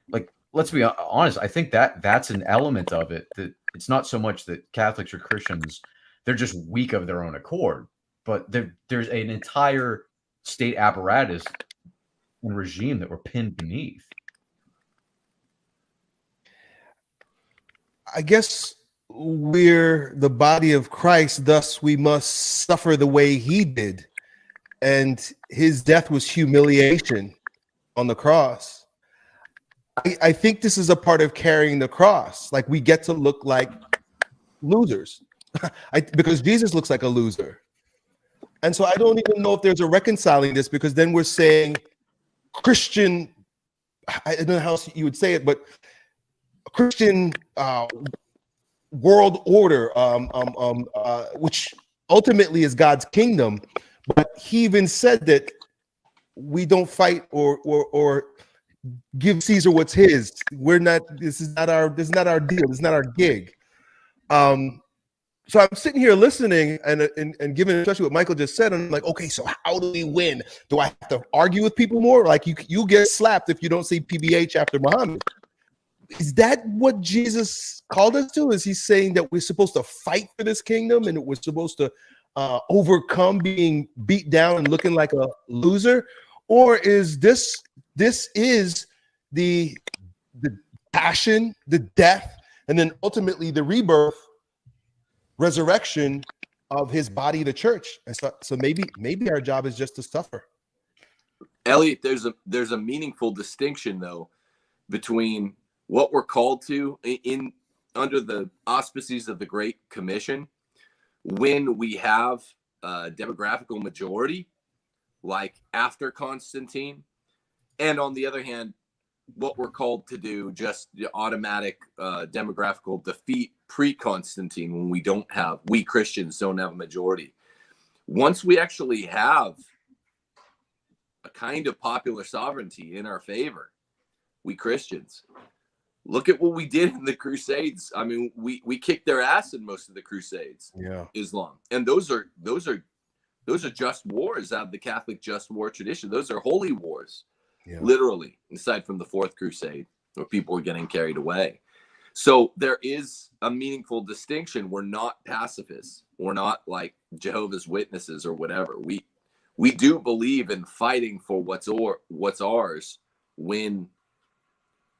S1: like let's be honest. I think that that's an element of it that it's not so much that Catholics or Christians they're just weak of their own accord, but there, there's an entire state apparatus and regime that we're pinned beneath.
S3: I guess we're the body of Christ, thus we must suffer the way he did. And his death was humiliation on the cross. I, I think this is a part of carrying the cross. Like we get to look like losers I, because Jesus looks like a loser. And so I don't even know if there's a reconciling this because then we're saying Christian, I don't know how else you would say it, but Christian uh, world order, um, um, um, uh, which ultimately is God's kingdom. But he even said that we don't fight or or or give Caesar what's his. We're not. This is not our. This is not our deal. This is not our gig. Um, so I'm sitting here listening and, and and giving especially what Michael just said, and I'm like, okay, so how do we win? Do I have to argue with people more? Like you you get slapped if you don't say PBH after Muhammad. Is that what Jesus called us to? Is he saying that we're supposed to fight for this kingdom and we're supposed to uh, overcome being beat down and looking like a loser? Or is this this is the the passion, the death, and then ultimately the rebirth resurrection of his body, the church. And so, so maybe maybe our job is just to suffer.
S4: Elliot, there's a there's a meaningful distinction though between what we're called to in, in under the auspices of the Great Commission when we have a demographical majority, like after Constantine, and on the other hand, what we're called to do just the automatic uh, demographical defeat pre-constantine when we don't have we christians don't have a majority. Once we actually have a kind of popular sovereignty in our favor we christians look at what we did in the crusades. I mean we we kicked their ass in most of the crusades
S3: Yeah.
S4: islam. And those are those are those are just wars out of the catholic just war tradition. Those are holy wars
S3: Yeah.
S4: literally, aside from the Fourth Crusade, where people were getting carried away. So there is a meaningful distinction. We're not pacifists. We're not like Jehovah's Witnesses or whatever. We we do believe in fighting for what's or what's ours when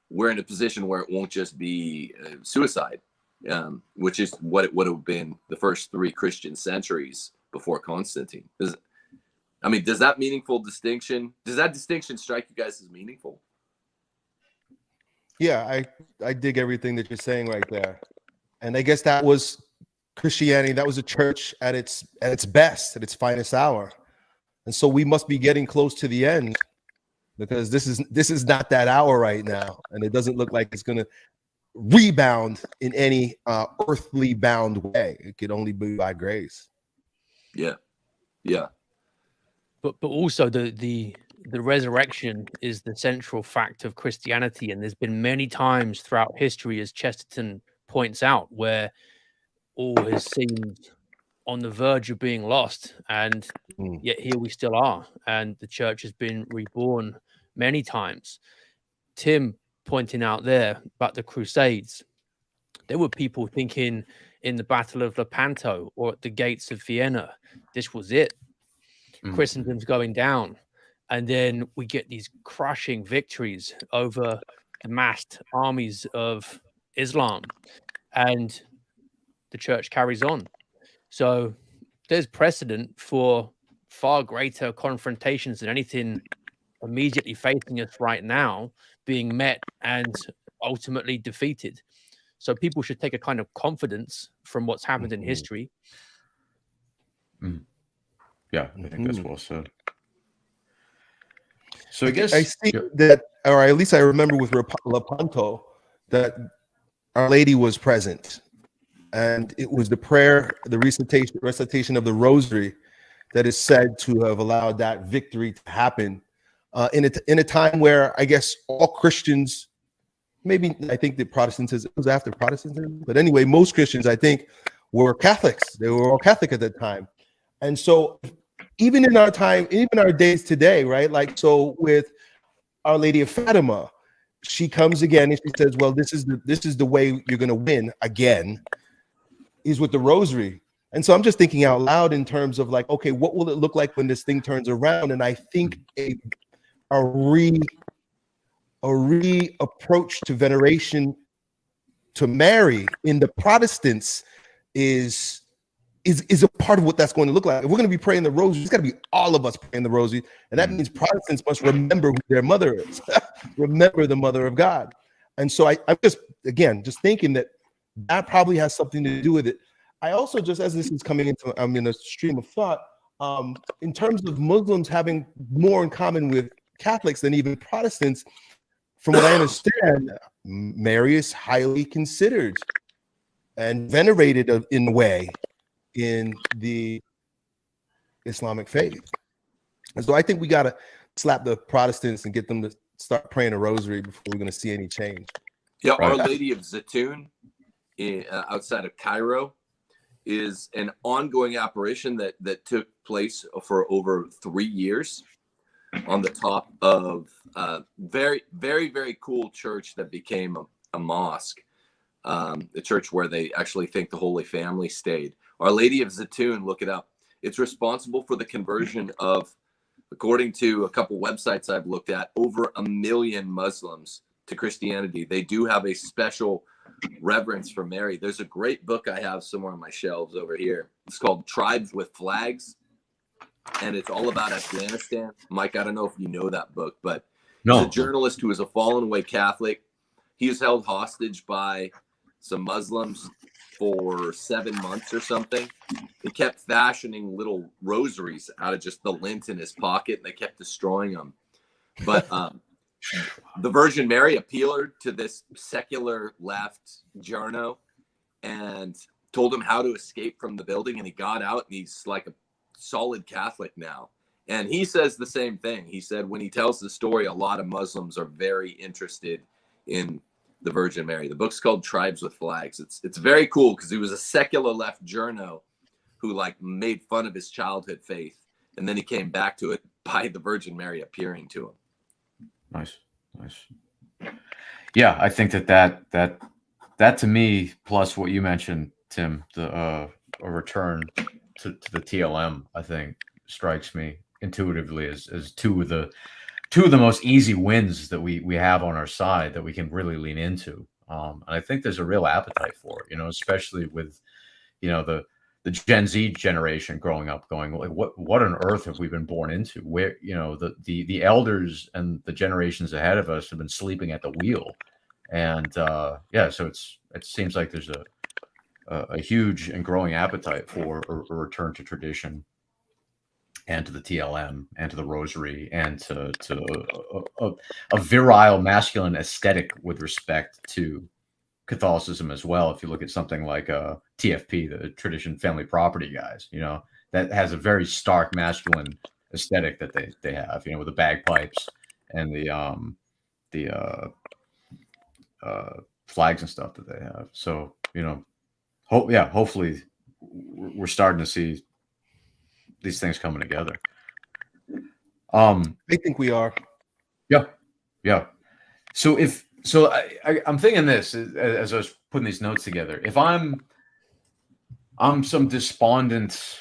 S4: we're in a position where it won't just be uh, suicide, um, which is what it would have been the first three Christian centuries before Constantine. I mean, does that meaningful distinction? Does that distinction strike you guys as meaningful?
S3: Yeah, I I dig everything that you're saying right there. And I guess that was Christianity, that was a church at its at its best, at its finest hour. And so we must be getting close to the end because this is this is not that hour right now and it doesn't look like it's going to rebound in any uh earthly bound way. It could only be by grace.
S4: Yeah, yeah,
S2: but but also the the the resurrection is the central fact of Christianity, and there's been many times throughout history, as Chesterton points out, where all has seemed on the verge of being lost, and
S3: Mm.
S2: yet here we still are, and the church has been reborn many times. Tim pointing out there about the Crusades, there were people thinking in the Battle of Lepanto or at the gates of Vienna, this was it.
S1: Mm.
S2: Christendom's going down. And then we get these crushing victories over the massed armies of Islam. And the church carries on. So there's precedent for far greater confrontations than anything immediately facing us right now being met and ultimately defeated. So people should take a kind of confidence from what's happened in
S3: Mhm.
S2: history.
S1: Yeah, I think that's
S3: Mhm.
S1: well said. So I guess
S3: I see
S1: yeah,
S3: that, or at least I remember with Lepanto that Our Lady was present, and it was the prayer, the recitation, recitation of the Rosary, that is said to have allowed that victory to happen uh, in a in a time where I guess all Christians, maybe I think the Protestantism it was after Protestantism, but anyway, most Christians I think were Catholics. They were all Catholic at that time, and so even in our time, even our days today, right? Like so with Our Lady of Fatima, she comes again and she says, "Well, this is the this is the way you're going to win again." Is with the Rosary, and so I'm just thinking out loud in terms of like, okay, what will it look like when this thing turns around? And I think a a re a re approach to veneration to Mary in the Protestants is is is a part of what that's going to look like. If we're going to be praying the rosary, it's got to be all of us praying the rosary, and that
S1: Mm.
S3: means Protestants must remember who their mother is, remember the mother of God. And so I, I'm just again just thinking that that probably has something to do with it. I also just as this is coming into I'm in a stream of thought. Um, in terms of Muslims having more in common with Catholics than even Protestants, from what I understand, Mary is highly considered and venerated in a way in the Islamic faith. And so I think we got to slap the Protestants and get them to start praying a rosary before we're going to see any change.
S4: yeah.
S1: Right.
S4: Our Lady of Zeitoun, uh, outside of Cairo, is an ongoing apparition that that took place for over three years on the top of a very very very cool church that became a, a mosque um, the church where they actually think the holy family stayed our lady of Zeitoun look it up it's responsible for the conversion of according to a couple websites i've looked at over a million muslims to christianity they do have a special reverence for Mary. There's a great book I have somewhere on my shelves over here. It's called Tribes with Flags, and it's all about Afghanistan. Mike, I don't know if you know that book, but
S1: No.
S4: he's a journalist who is a fallen away Catholic. He was held hostage by some Muslims for seven months or something. He kept fashioning little rosaries out of just the lint in his pocket, and they kept destroying them. But um, the Virgin Mary appealed to this secular left journo and told him how to escape from the building, and he got out, and he's like a solid Catholic now. And he says the same thing. He said when he tells the story, a lot of Muslims are very interested in the Virgin Mary. The book's called Tribes with Flags. It's it's very cool because he was a secular left journo who like made fun of his childhood faith, and then he came back to it by the Virgin Mary appearing to him.
S1: Nice, nice. Yeah, I think that that that that to me, plus what you mentioned, Tim, the uh, a return to, to the TLM, I think strikes me intuitively as as two of the two of the most easy wins that we we have on our side that we can really lean into. Um, and I think there's a real appetite for it, you know, especially with you know the the Gen Z generation growing up, going like, what what on earth have we been born into? Where you know the the the elders and the generations ahead of us have been sleeping at the wheel, and uh, yeah, so it's it seems like there's a a, a huge and growing appetite for a, a return to tradition, and to the TLM, and to the Rosary, and to to a, a, a virile masculine aesthetic with respect to Catholicism as well. If you look at something like uh, TFP, the Tradition Family Property guys, you know that has a very stark masculine aesthetic that they they have, you know, with the bagpipes and the um the uh, uh, flags and stuff that they have. So you know, hope yeah, hopefully we're we're starting to see these things coming together. Um,
S3: I think we are.
S1: yeah, yeah. So if so, I, I, I'm thinking this as, as I was putting these notes together. If I'm I'm some despondent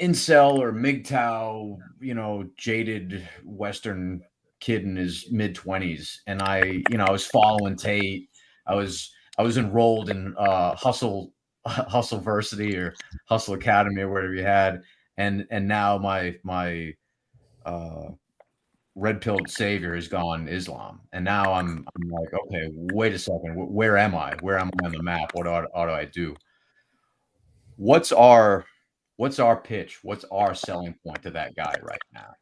S1: incel or MGTOW, you know, jaded Western kid in his mid twenties, and I, you know, I was following Tate. I was I was enrolled in uh, Hustle Hustle Versity or Hustle Academy or whatever you had, and and now my my uh, red pilled savior has gone Islam, and now I'm I'm like, okay, wait a second, where am I? Where am I on the map? What ought, ought do I do? What's our what's our pitch? What's our selling point to that guy right now?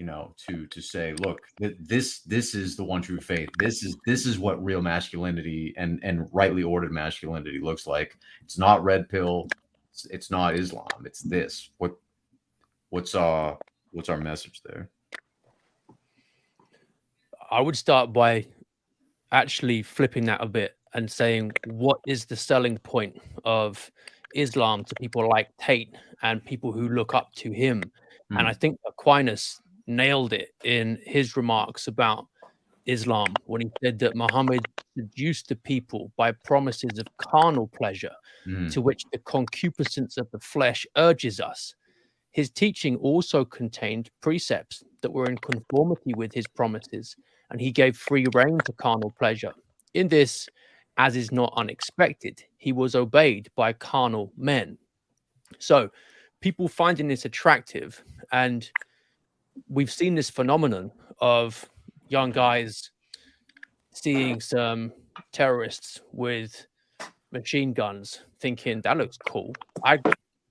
S1: You know, to to say, look, th- this this is the one true faith. This is this is what real masculinity and and rightly ordered masculinity looks like. It's not red pill. It's, it's not Islam. It's this. What what's uh what's our message there?
S2: I would start by actually flipping that a bit and saying, what is the selling point of Islam to people like Tate and people who look up to him? And I think Aquinas nailed it in his remarks about Islam when he said that Muhammad seduced the people by promises of carnal pleasure
S1: Mm,
S2: to which the concupiscence of the flesh urges us. His teaching also contained precepts that were in conformity with his promises, and he gave free rein to carnal pleasure. In this, as is not unexpected, he was obeyed by carnal men. So, people finding this attractive, and we've seen this phenomenon of young guys seeing some terrorists with machine guns, thinking that looks cool. I'd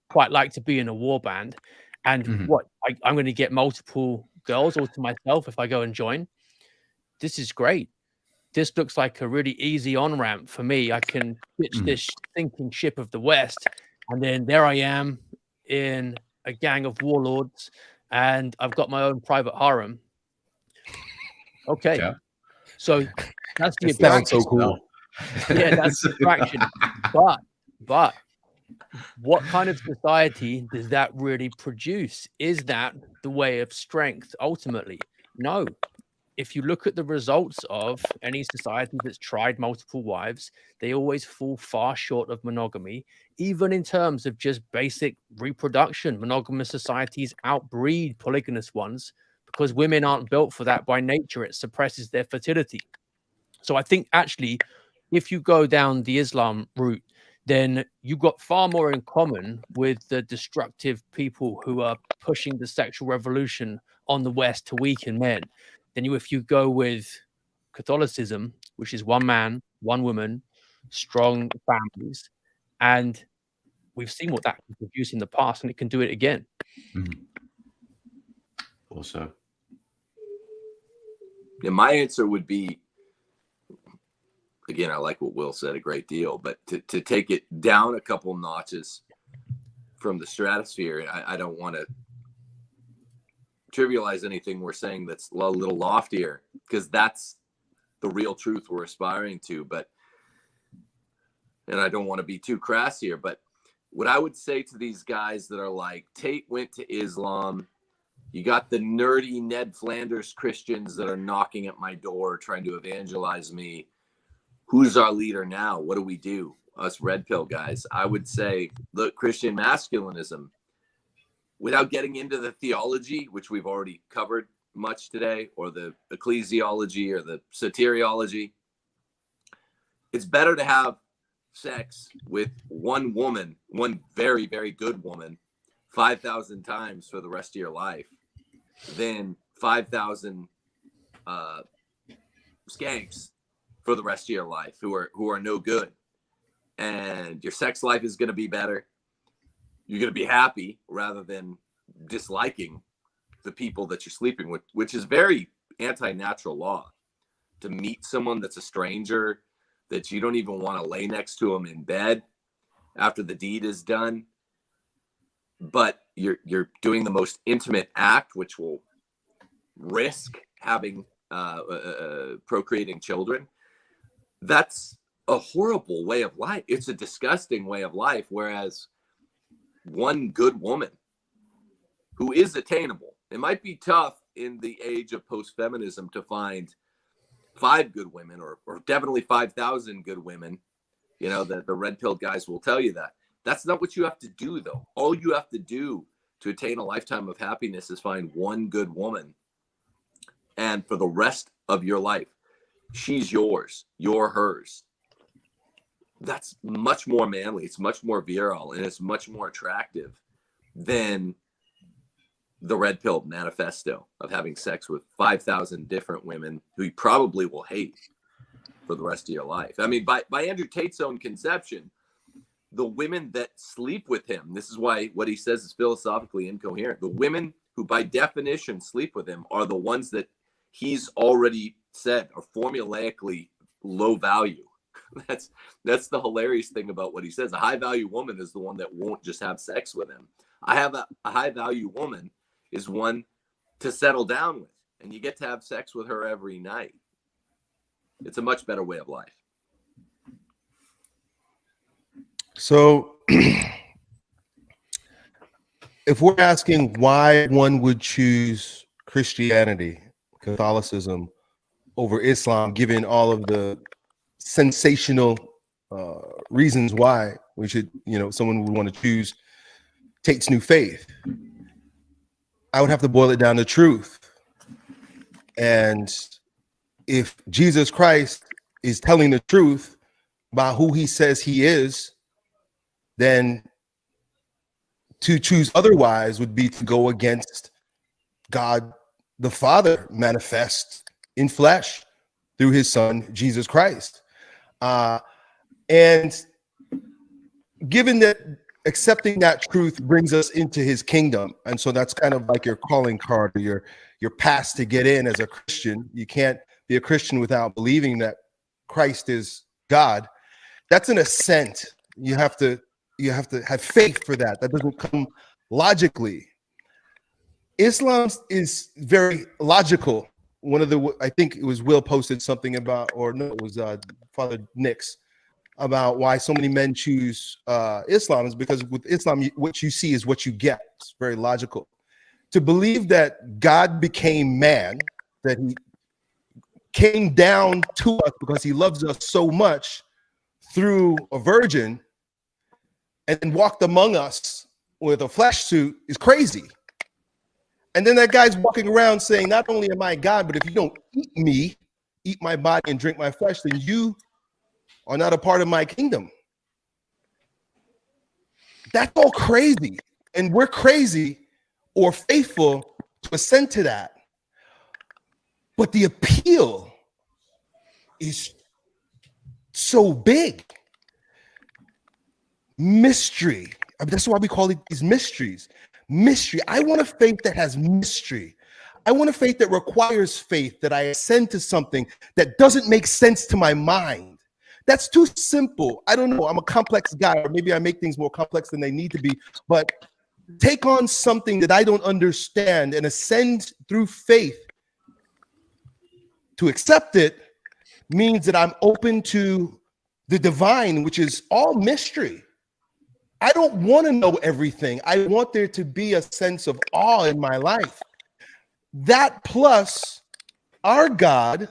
S2: quite like to be in a war band. And
S1: Mhm.
S2: what I, I'm going to get multiple girls all to myself if I go and join. This is great. This looks like a really easy on ramp for me. I can pitch
S1: Mhm.
S2: this sinking ship of the West, and then there I am in a gang of warlords, and I've got my own private harem. Okay.
S1: Yeah.
S2: So that's the
S3: That so
S2: attraction
S3: cool.
S2: yeah, that's the attraction. But but what kind of society does that really produce? Is that the way of strength ultimately? No. If you look at the results of any society that's tried multiple wives, they always fall far short of monogamy, even in terms of just basic reproduction. Monogamous societies outbreed polygamous ones because women aren't built for that by nature. It suppresses their fertility. So I think actually, if you go down the Islam route, then you've got far more in common with the destructive people who are pushing the sexual revolution on the West to weaken men than you if you go with Catholicism, which is one man, one woman, strong families, and we've seen what that can produce in the past, and it can do it again.
S1: Mhm. Also,
S4: And my answer would be again, I like what Will said a great deal, but to, to take it down a couple notches from the stratosphere, I, I don't want to trivialize anything we're saying that's a little loftier because that's the real truth we're aspiring to. But, and I don't want to be too crass here, but what I would say to these guys that are like, Tate went to Islam. You got the nerdy Ned Flanders Christians that are knocking at my door trying to evangelize me who's our leader now? What do we do? Us red pill guys. I would say, look, Christian masculinism, without getting into the theology, which we've already covered much today, or the ecclesiology or the soteriology, it's better to have sex with one woman, one very, very good woman, 5,000 times for the rest of your life than 5,000 uh, skanks for the rest of your life who are who are no good. And your sex life is going to be better you're going to be happy rather than disliking the people that you're sleeping with which is very anti-natural law to meet someone that's a stranger that you don't even want to lay next to them in bed after the deed is done but you're you're doing the most intimate act which will risk having uh, uh, uh procreating children that's a horrible way of life. It's a disgusting way of life. Whereas one good woman who is attainable, it might be tough in the age of post feminism to find five good women or, or definitely 5,000 good women. You know, the, the red pill guys will tell you that. That's not what you have to do, though. All you have to do to attain a lifetime of happiness is find one good woman. And for the rest of your life, she's yours, you're hers. That's much more manly. It's much more virile and it's much more attractive than the red pill manifesto of having sex with 5,000 different women who you probably will hate for the rest of your life. I mean, by, by Andrew Tate's own conception, the women that sleep with him, this is why what he says is philosophically incoherent. The women who, by definition, sleep with him are the ones that he's already said are formulaically low value. That's that's the hilarious thing about what he says. A high value woman is the one that won't just have sex with him. I have a, a high value woman is one to settle down with, and you get to have sex with her every night. It's a much better way of life.
S3: So, if we're asking why one would choose Christianity, Catholicism over Islam, given all of the sensational uh, reasons why we should, you know, someone would want to choose Tate's new faith. I would have to boil it down to truth. And if Jesus Christ is telling the truth by who he says he is, then to choose otherwise would be to go against God the Father manifest in flesh through his son, Jesus Christ. Uh, and given that accepting that truth brings us into his kingdom, and so that's kind of like your calling card or your, your pass to get in as a Christian. You can't be a Christian without believing that Christ is God. That's an ascent. You have to you have to have faith for that. That doesn't come logically. Islam is very logical one of the I think it was Will posted something about, or no, it was uh, Father Nix about why so many men choose uh, Islam is because with Islam, what you see is what you get. It's very logical. To believe that God became man, that he came down to us because he loves us so much through a virgin and walked among us with a flesh suit is crazy. And then that guy's walking around saying, Not only am I God, but if you don't eat me, eat my body and drink my flesh, then you are not a part of my kingdom. That's all crazy. And we're crazy or faithful to assent to that. But the appeal is so big. Mystery. I mean, that's why we call it these mysteries. Mystery. I want a faith that has mystery. I want a faith that requires faith, that I ascend to something that doesn't make sense to my mind. That's too simple. I don't know. I'm a complex guy, or maybe I make things more complex than they need to be. But take on something that I don't understand and ascend through faith to accept it means that I'm open to the divine, which is all mystery. I don't want to know everything. I want there to be a sense of awe in my life. That plus our God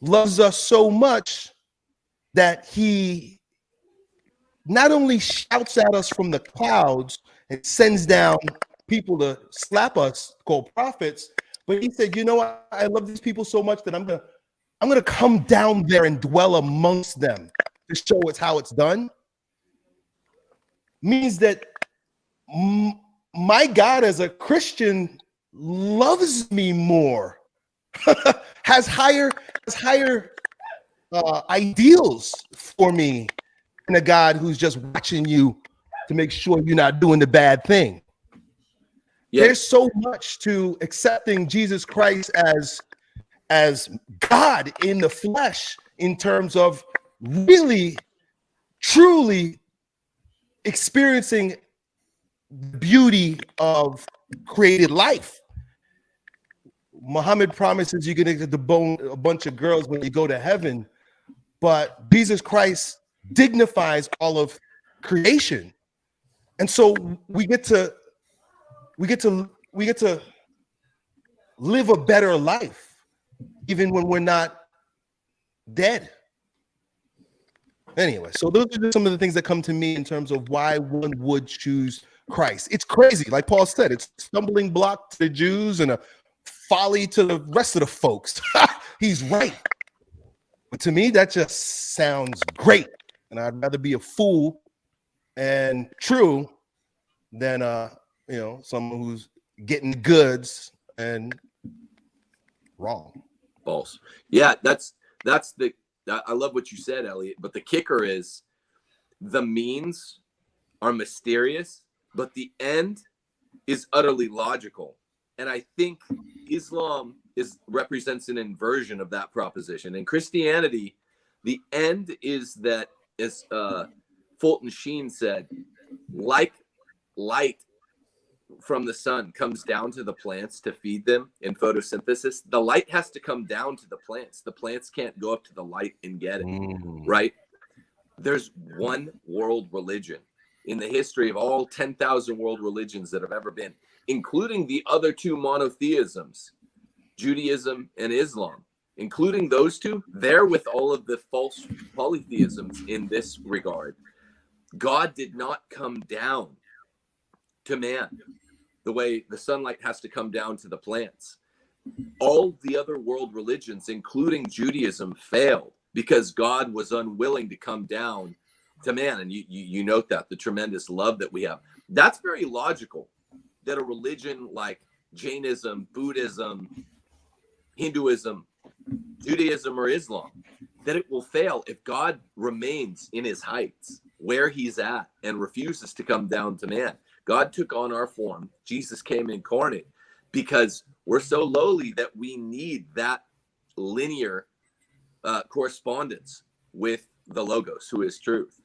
S3: loves us so much that he not only shouts at us from the clouds and sends down people to slap us called prophets, but he said, you know what? I love these people so much that I'm gonna I'm gonna come down there and dwell amongst them to show us how it's done. Means that my God as a Christian loves me more, has higher has higher uh, ideals for me than a God who's just watching you to make sure you're not doing the bad thing. There's so much to accepting Jesus Christ as as God in the flesh in terms of really truly experiencing the beauty of created life. Muhammad promises you're gonna get to bone a bunch of girls when you go to heaven, but Jesus Christ dignifies all of creation. And so we get to we get to we get to live a better life even when we're not dead. Anyway, so those are just some of the things that come to me in terms of why one would choose Christ. It's crazy, like Paul said, it's stumbling block to the Jews and a folly to the rest of the folks. He's right. But to me, that just sounds great. And I'd rather be a fool and true than uh, you know, someone who's getting goods and wrong.
S4: False. Yeah, that's that's the. I love what you said, Elliott. But the kicker is, the means are mysterious, but the end is utterly logical. And I think Islam is represents an inversion of that proposition. In Christianity, the end is that, as uh, Fulton Sheen said, like light from the sun comes down to the plants to feed them in photosynthesis, the light has to come down to the plants. The plants can't go up to the light and get it,
S3: Mm.
S4: right? There's one world religion in the history of all 10,000 world religions that have ever been, including the other two monotheisms, Judaism and Islam. Including those two, they're with all of the false polytheisms in this regard. God did not come down to man the way the sunlight has to come down to the plants. All the other world religions, including Judaism, failed because God was unwilling to come down to man. And you, you, you note that the tremendous love that we have. That's very logical that a religion like Jainism, Buddhism, Hinduism, Judaism, or Islam, that it will fail if God remains in his heights where he's at and refuses to come down to man. God took on our form. Jesus came incarnate because we're so lowly that we need that linear uh, correspondence with the Logos, who is truth.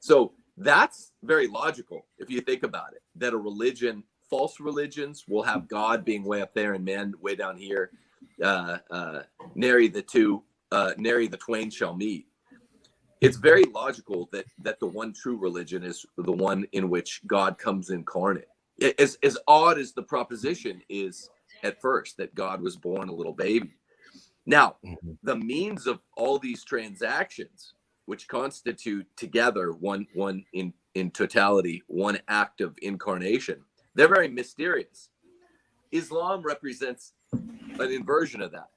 S4: So that's very logical if you think about it that a religion, false religions, will have God being way up there and man way down here. Uh, uh, nary the two, uh, nary the twain shall meet. It's very logical that that the one true religion is the one in which God comes incarnate. As as odd as the proposition is at first that God was born a little baby. Now,
S3: Mhm.
S4: the means of all these transactions, which constitute together one one in in totality one act of incarnation, they're very mysterious. Islam represents an inversion of that.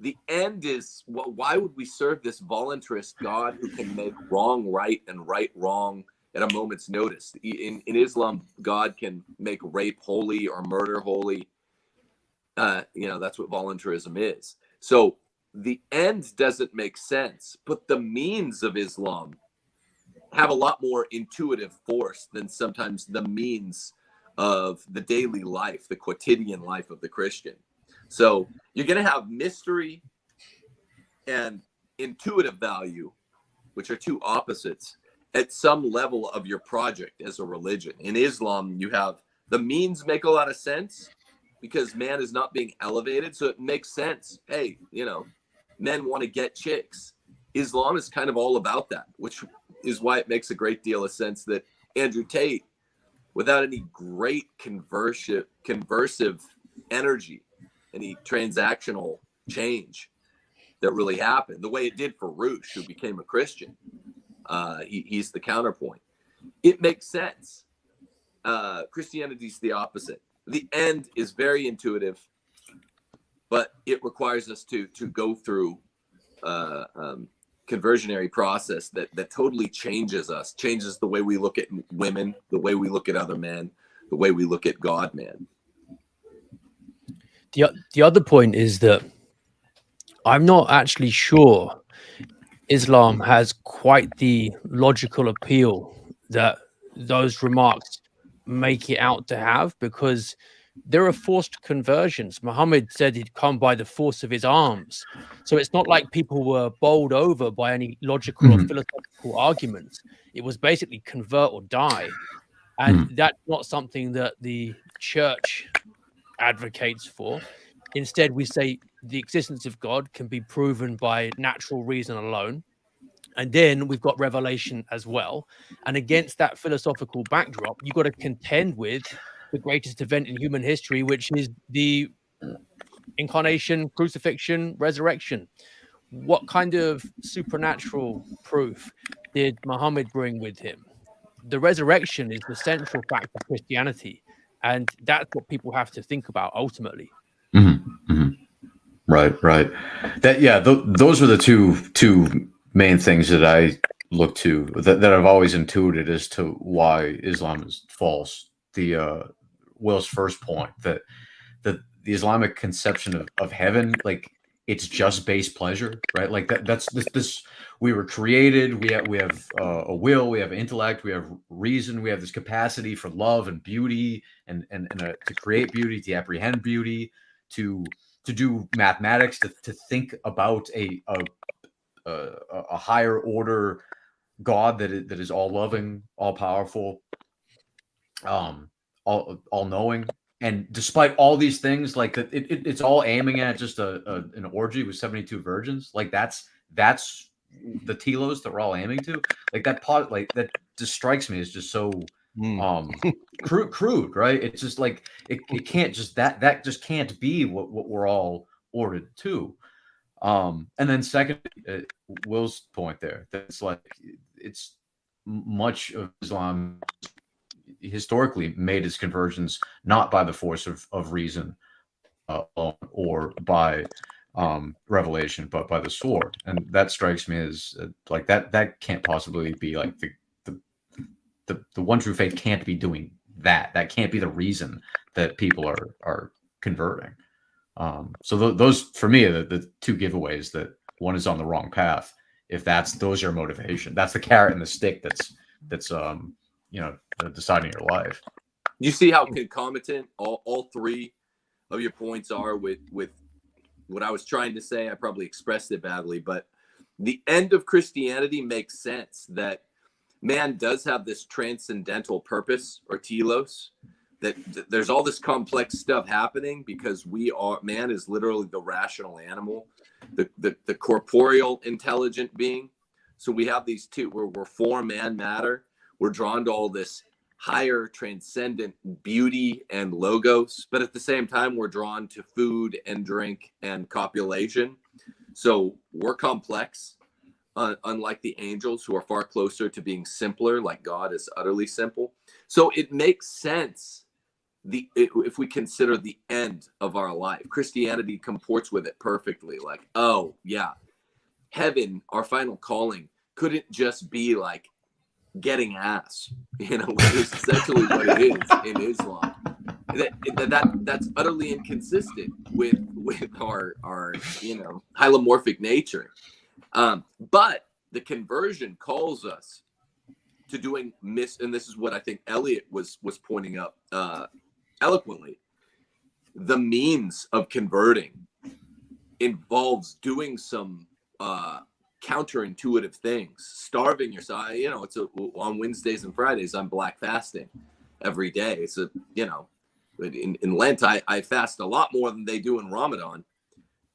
S4: The end is wh- why would we serve this voluntarist God who can make wrong right and right wrong at a moment's notice? In, in Islam, God can make rape holy or murder holy. Uh, you know, that's what voluntarism is. So the end doesn't make sense, but the means of Islam have a lot more intuitive force than sometimes the means of the daily life, the quotidian life of the Christian. So you're going to have mystery and intuitive value, which are two opposites, at some level of your project as a religion. In Islam, you have the means make a lot of sense because man is not being elevated. So it makes sense. Hey, you know, men want to get chicks. Islam is kind of all about that, which is why it makes a great deal of sense that Andrew Tate, without any great conversive, conversive energy, any transactional change that really happened, the way it did for Roosh, who became a Christian. Uh, he, he's the counterpoint. It makes sense. Uh, Christianity's the opposite. The end is very intuitive, but it requires us to to go through uh, um, conversionary process that that totally changes us, changes the way we look at women, the way we look at other men, the way we look at God, man.
S2: The, the other point is that I'm not actually sure Islam has quite the logical appeal that those remarks make it out to have because there are forced conversions. Muhammad said he'd come by the force of his arms. So it's not like people were bowled over by any logical or
S1: Mhm.
S2: philosophical arguments. It was basically convert or die. And that's not something that the church advocates for. Instead, we say the existence of God can be proven by natural reason alone. And then we've got revelation as well. And against that philosophical backdrop, you've got to contend with the greatest event in human history, which is the incarnation, crucifixion, resurrection. What kind of supernatural proof did Muhammad bring with him? The resurrection is the central fact of Christianity. And that's what people have to think about ultimately.
S1: Mhm, mhm. Right, right. That yeah, th- those are the two two main things that I look to that, that I've always intuited as to why Islam is false. The uh, Will's first point that that the Islamic conception of, of heaven, like it's just base pleasure, right? Like that that's this this we were created, we have we have uh, a will, we have intellect, we have reason, we have this capacity for love and beauty and and, and uh, to create beauty, to apprehend beauty, to to do mathematics, to, to think about a, a a a higher order God that is, that is all loving, all powerful, um, all all knowing. And despite all these things, like that, it, it, it's all aiming at just a, a an orgy with seventy two virgins. Like that's that's the telos that we're all aiming to. Like that pot, like that just strikes me as just so
S3: Mm.
S1: um crude crude right it's just like it, it can't just that that just can't be what, what we're all ordered to um and then second uh, will's point there that's like it's much of islam historically made its conversions not by the force of, of reason uh, or by um revelation but by the sword. And that strikes me as uh, like that that can't possibly be like the the the, the one true faith can't be doing that. That can't be the reason that people are are converting. Um so th- those for me the, the two giveaways that one is on the wrong path. If that's those are motivation. That's the carrot and the stick that's that's um you know deciding your life
S4: You see how concomitant all, all three of your points are with with what I was trying to say. I probably expressed it badly, but the end of Christianity makes sense that man does have this transcendental purpose or telos that, that there's all this complex stuff happening because we are man is literally the rational animal the, the the corporeal intelligent being So we have these two where we're form and matter. We're drawn to all this higher transcendent beauty and logos, but at the same time, we're drawn to food and drink and copulation. So we're complex, uh, unlike the angels who are far closer to being simpler, like God is utterly simple. So it makes sense the if we consider the end of our life. Christianity comports with it perfectly. Like, oh yeah, heaven, our final calling, couldn't just be like getting ass. You know, which is essentially what it is in Islam. That, that that's utterly inconsistent with with our our you know hylomorphic nature. Um, but the conversion calls us to doing miss, and this is what I think Elliott was was pointing up uh, eloquently. The means of converting involves doing some uh, counterintuitive things, starving yourself. You know, it's a, on Wednesdays and Fridays, I'm black fasting every day. It's a, you know, in, in Lent, I, I fast a lot more than they do in Ramadan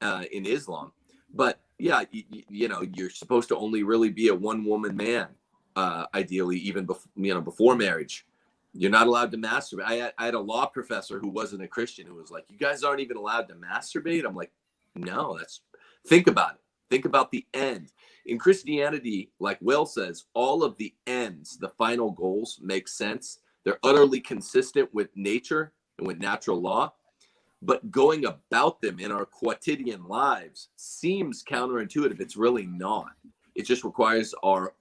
S4: uh, in Islam. But yeah, you, you, know, you're supposed to only really be a one woman man, uh, ideally, even before, you know, before marriage. You're not allowed to masturbate. I, I had a law professor who wasn't a Christian who was like, you guys aren't even allowed to masturbate. I'm like, no, that's, think about it Think about the end. In Christianity, like Will says, all of the ends, the final goals make sense. They're utterly consistent with nature and with natural law. But going about them in our quotidian lives seems counterintuitive. It's really not. It just requires our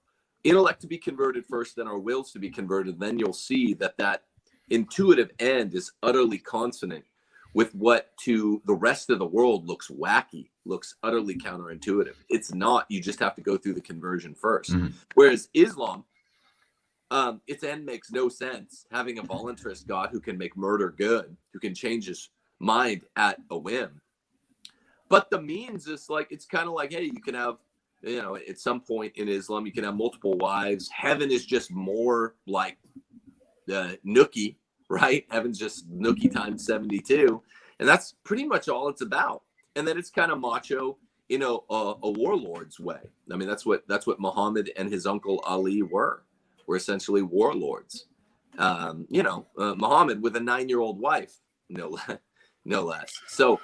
S4: intellect to be converted first, then our wills to be converted. Then you'll see that that intuitive end is utterly consonant with what to the rest of the world looks wacky, looks utterly counterintuitive. It's not. You just have to go through the conversion 1st
S1: Mhm.
S4: Whereas Islam, um, its end makes no sense. Having a voluntarist God who can make murder good, who can change his mind at a whim. But the means is like it's kind of like, hey, you can have, you know, at some point in Islam, you can have multiple wives. Heaven is just more like the nookie right? Heaven's just nookie times 72. And that's pretty much all it's about. And then it's kind of macho you know a, a, warlord's way. I mean, that's what that's what Muhammad and his uncle Ali were. Were essentially warlords. Um, you know, uh, Muhammad with a nine-year-old wife, no, no less. So,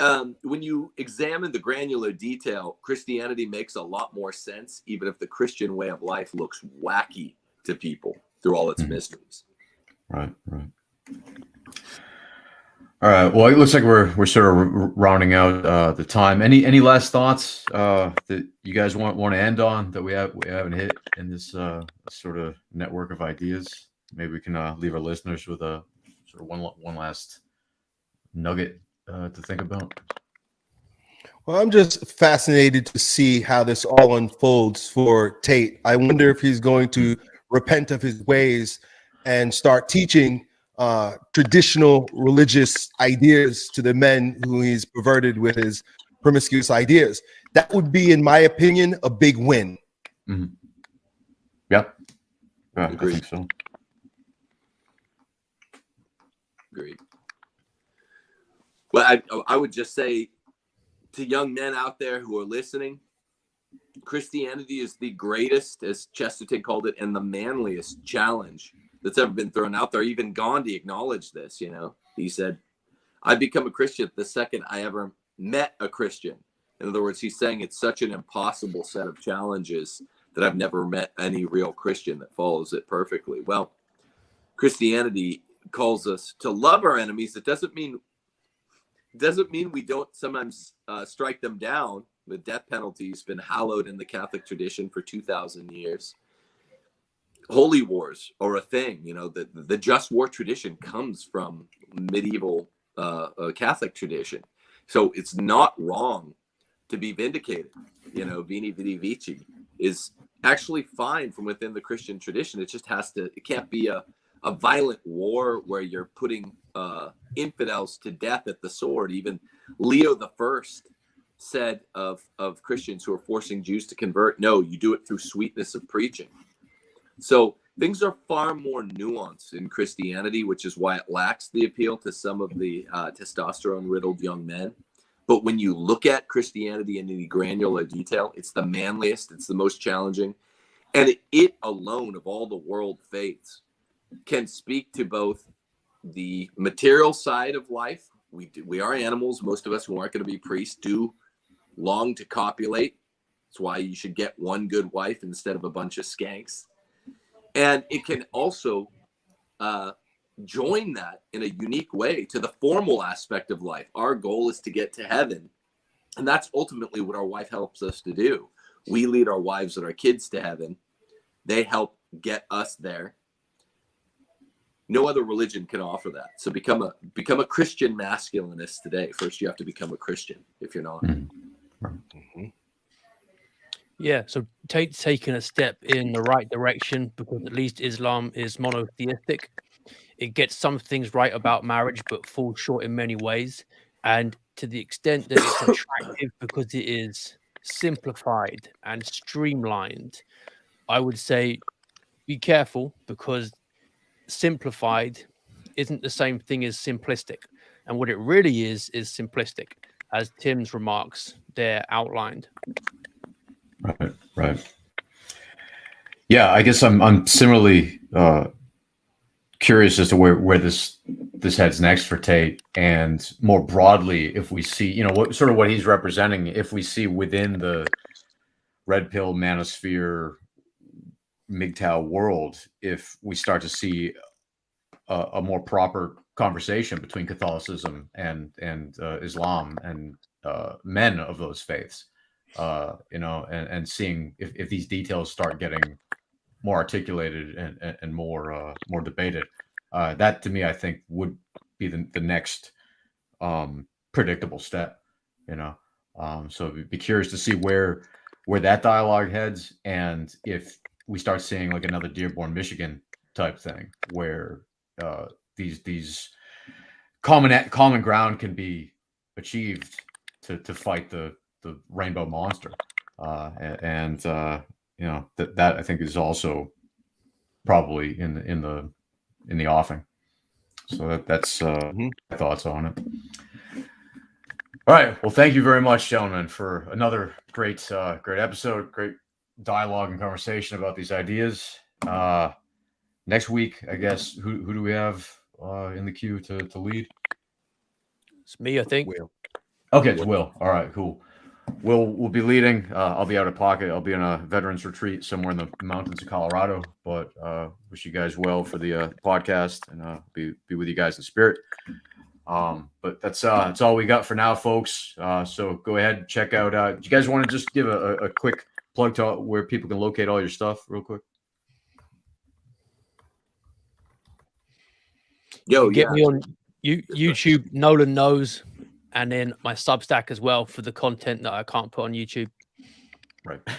S4: um, when you examine the granular detail, Christianity makes a lot more sense, even if the Christian way of life looks wacky to people through all its mm-hmm. mysteries.
S1: Right, right. All right. Well, it looks like we're we're sort of rounding out uh, the time. Any any last thoughts uh, that you guys want want to end on that we have we haven't hit in this uh, sort of network of ideas? Maybe we can uh, leave our listeners with a sort of one one last nugget uh, to think about.
S3: Well, I'm just fascinated to see how this all unfolds for Tate. I wonder if he's going to repent of his ways and start teaching uh, traditional religious ideas to the men who he's perverted with his promiscuous ideas. That would be, in my opinion, a big win.
S1: Mm-hmm. Yeah, yeah I think so.
S4: Agreed. Well, I, I would just say to young men out there who are listening, Christianity is the greatest, as Chesterton called it, and the manliest challenge that's ever been thrown out there. Even Gandhi acknowledged this. You know, he said, "I become a Christian the second I ever met a Christian." In other words, he's saying it's such an impossible set of challenges that I've never met any real Christian that follows it perfectly. Well, Christianity calls us to love our enemies. It doesn't mean doesn't mean we don't sometimes uh, strike them down. The death penalty has been hallowed in the Catholic tradition for two thousand years holy wars are a thing. You know, the the just war tradition comes from medieval uh, uh, Catholic tradition, so it's not wrong to be vindicated. You know, veni Vidi Vici is actually fine from within the Christian tradition. It just has to. It can't be a a violent war where you're putting uh, infidels to death at the sword. Even Leo the First said of of Christians who are forcing Jews to convert, no, you do it through sweetness of preaching. So things are far more nuanced in Christianity, which is why it lacks the appeal to some of the uh, testosterone riddled young men. But when you look at Christianity in any granular detail, it's the manliest, it's the most challenging. And it, it alone, of all the world faiths, can speak to both the material side of life. We, do, we are animals. Most of us who aren't going to be priests do long to copulate. That's why you should get one good wife instead of a bunch of skanks. And it can also uh, join that in a unique way to the formal aspect of life. Our goal is to get to heaven. And that's ultimately what our wife helps us to do. We lead our wives and our kids to heaven. They help get us there. No other religion can offer that. So become a become a Christian masculinist today. First you have to become a Christian if you're not.
S3: Mhm.
S2: Yeah, so take taking a step in the right direction because at least Islam is monotheistic. It gets some things right about marriage, but falls short in many ways. And to the extent that it's attractive because it is simplified and streamlined, I would say be careful because simplified isn't the same thing as simplistic. And what it really is is simplistic, as Tim's remarks there outlined.
S1: Right, right. Yeah, I guess I'm I'm similarly uh, curious as to where where this this heads next for Tate, and more broadly, if we see, you know, what sort of what he's representing, if we see within the red pill manosphere MGTOW world, if we start to see a, a more proper conversation between Catholicism and and uh, Islam and uh, men of those faiths uh, you know, and, and seeing if, if these details start getting more articulated and, and, and more uh, more debated. Uh, that to me, I think, would be the, the next um, predictable step. You know, um, so be curious to see where where that dialogue heads, and if we start seeing like another Dearborn, Michigan type thing, where uh, these these common common ground can be achieved to to fight the the rainbow monster uh and uh you know that that i think is also probably in the in the in the offing so that that's uh
S3: Mhm.
S1: my thoughts on it all right well thank you very much gentlemen for another great uh great episode great dialogue and conversation about these ideas uh next week i guess who who do we have uh in the queue to to lead
S2: It's me, I think.
S3: Will.
S1: Okay, it's Will. All right, cool. Will will be leading. Uh, I'll be out of pocket. I'll be in a veterans retreat somewhere in the mountains of Colorado. But uh, wish you guys well for the uh, podcast and uh, be be with you guys in spirit. Um, but that's uh, that's all we got for now, folks. Uh, so go ahead and check out. Uh, do you guys want to just give a, a, a quick plug to where people can locate all your stuff, real quick?
S4: Yo,
S2: Get
S4: yeah.
S2: me on you, YouTube, Nolan knows, and then my Substack as well for the content that I can't put on YouTube.
S1: Right.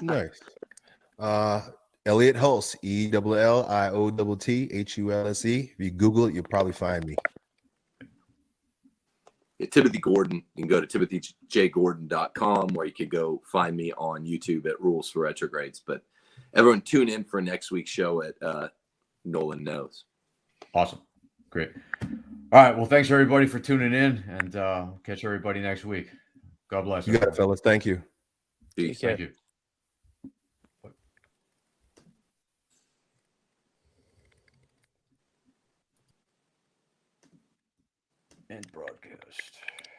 S3: Nice. Uh, Elliott Hulse, E L L I O T T H U L S E. If you Google it, you'll probably find me.
S4: Yeah, Timothy Gordon. You can go to timothyjgordon.com or you could go find me on YouTube at Rules for Retrogrades. But everyone tune in for next week's show at uh, Nolan Knows.
S1: awesome. Great. All right. Well, thanks everybody for tuning in, and uh, catch everybody next week. God bless.
S3: You got it, fellas. Thank you.
S4: Peace.
S2: Take care.
S1: Thank you. And broadcast.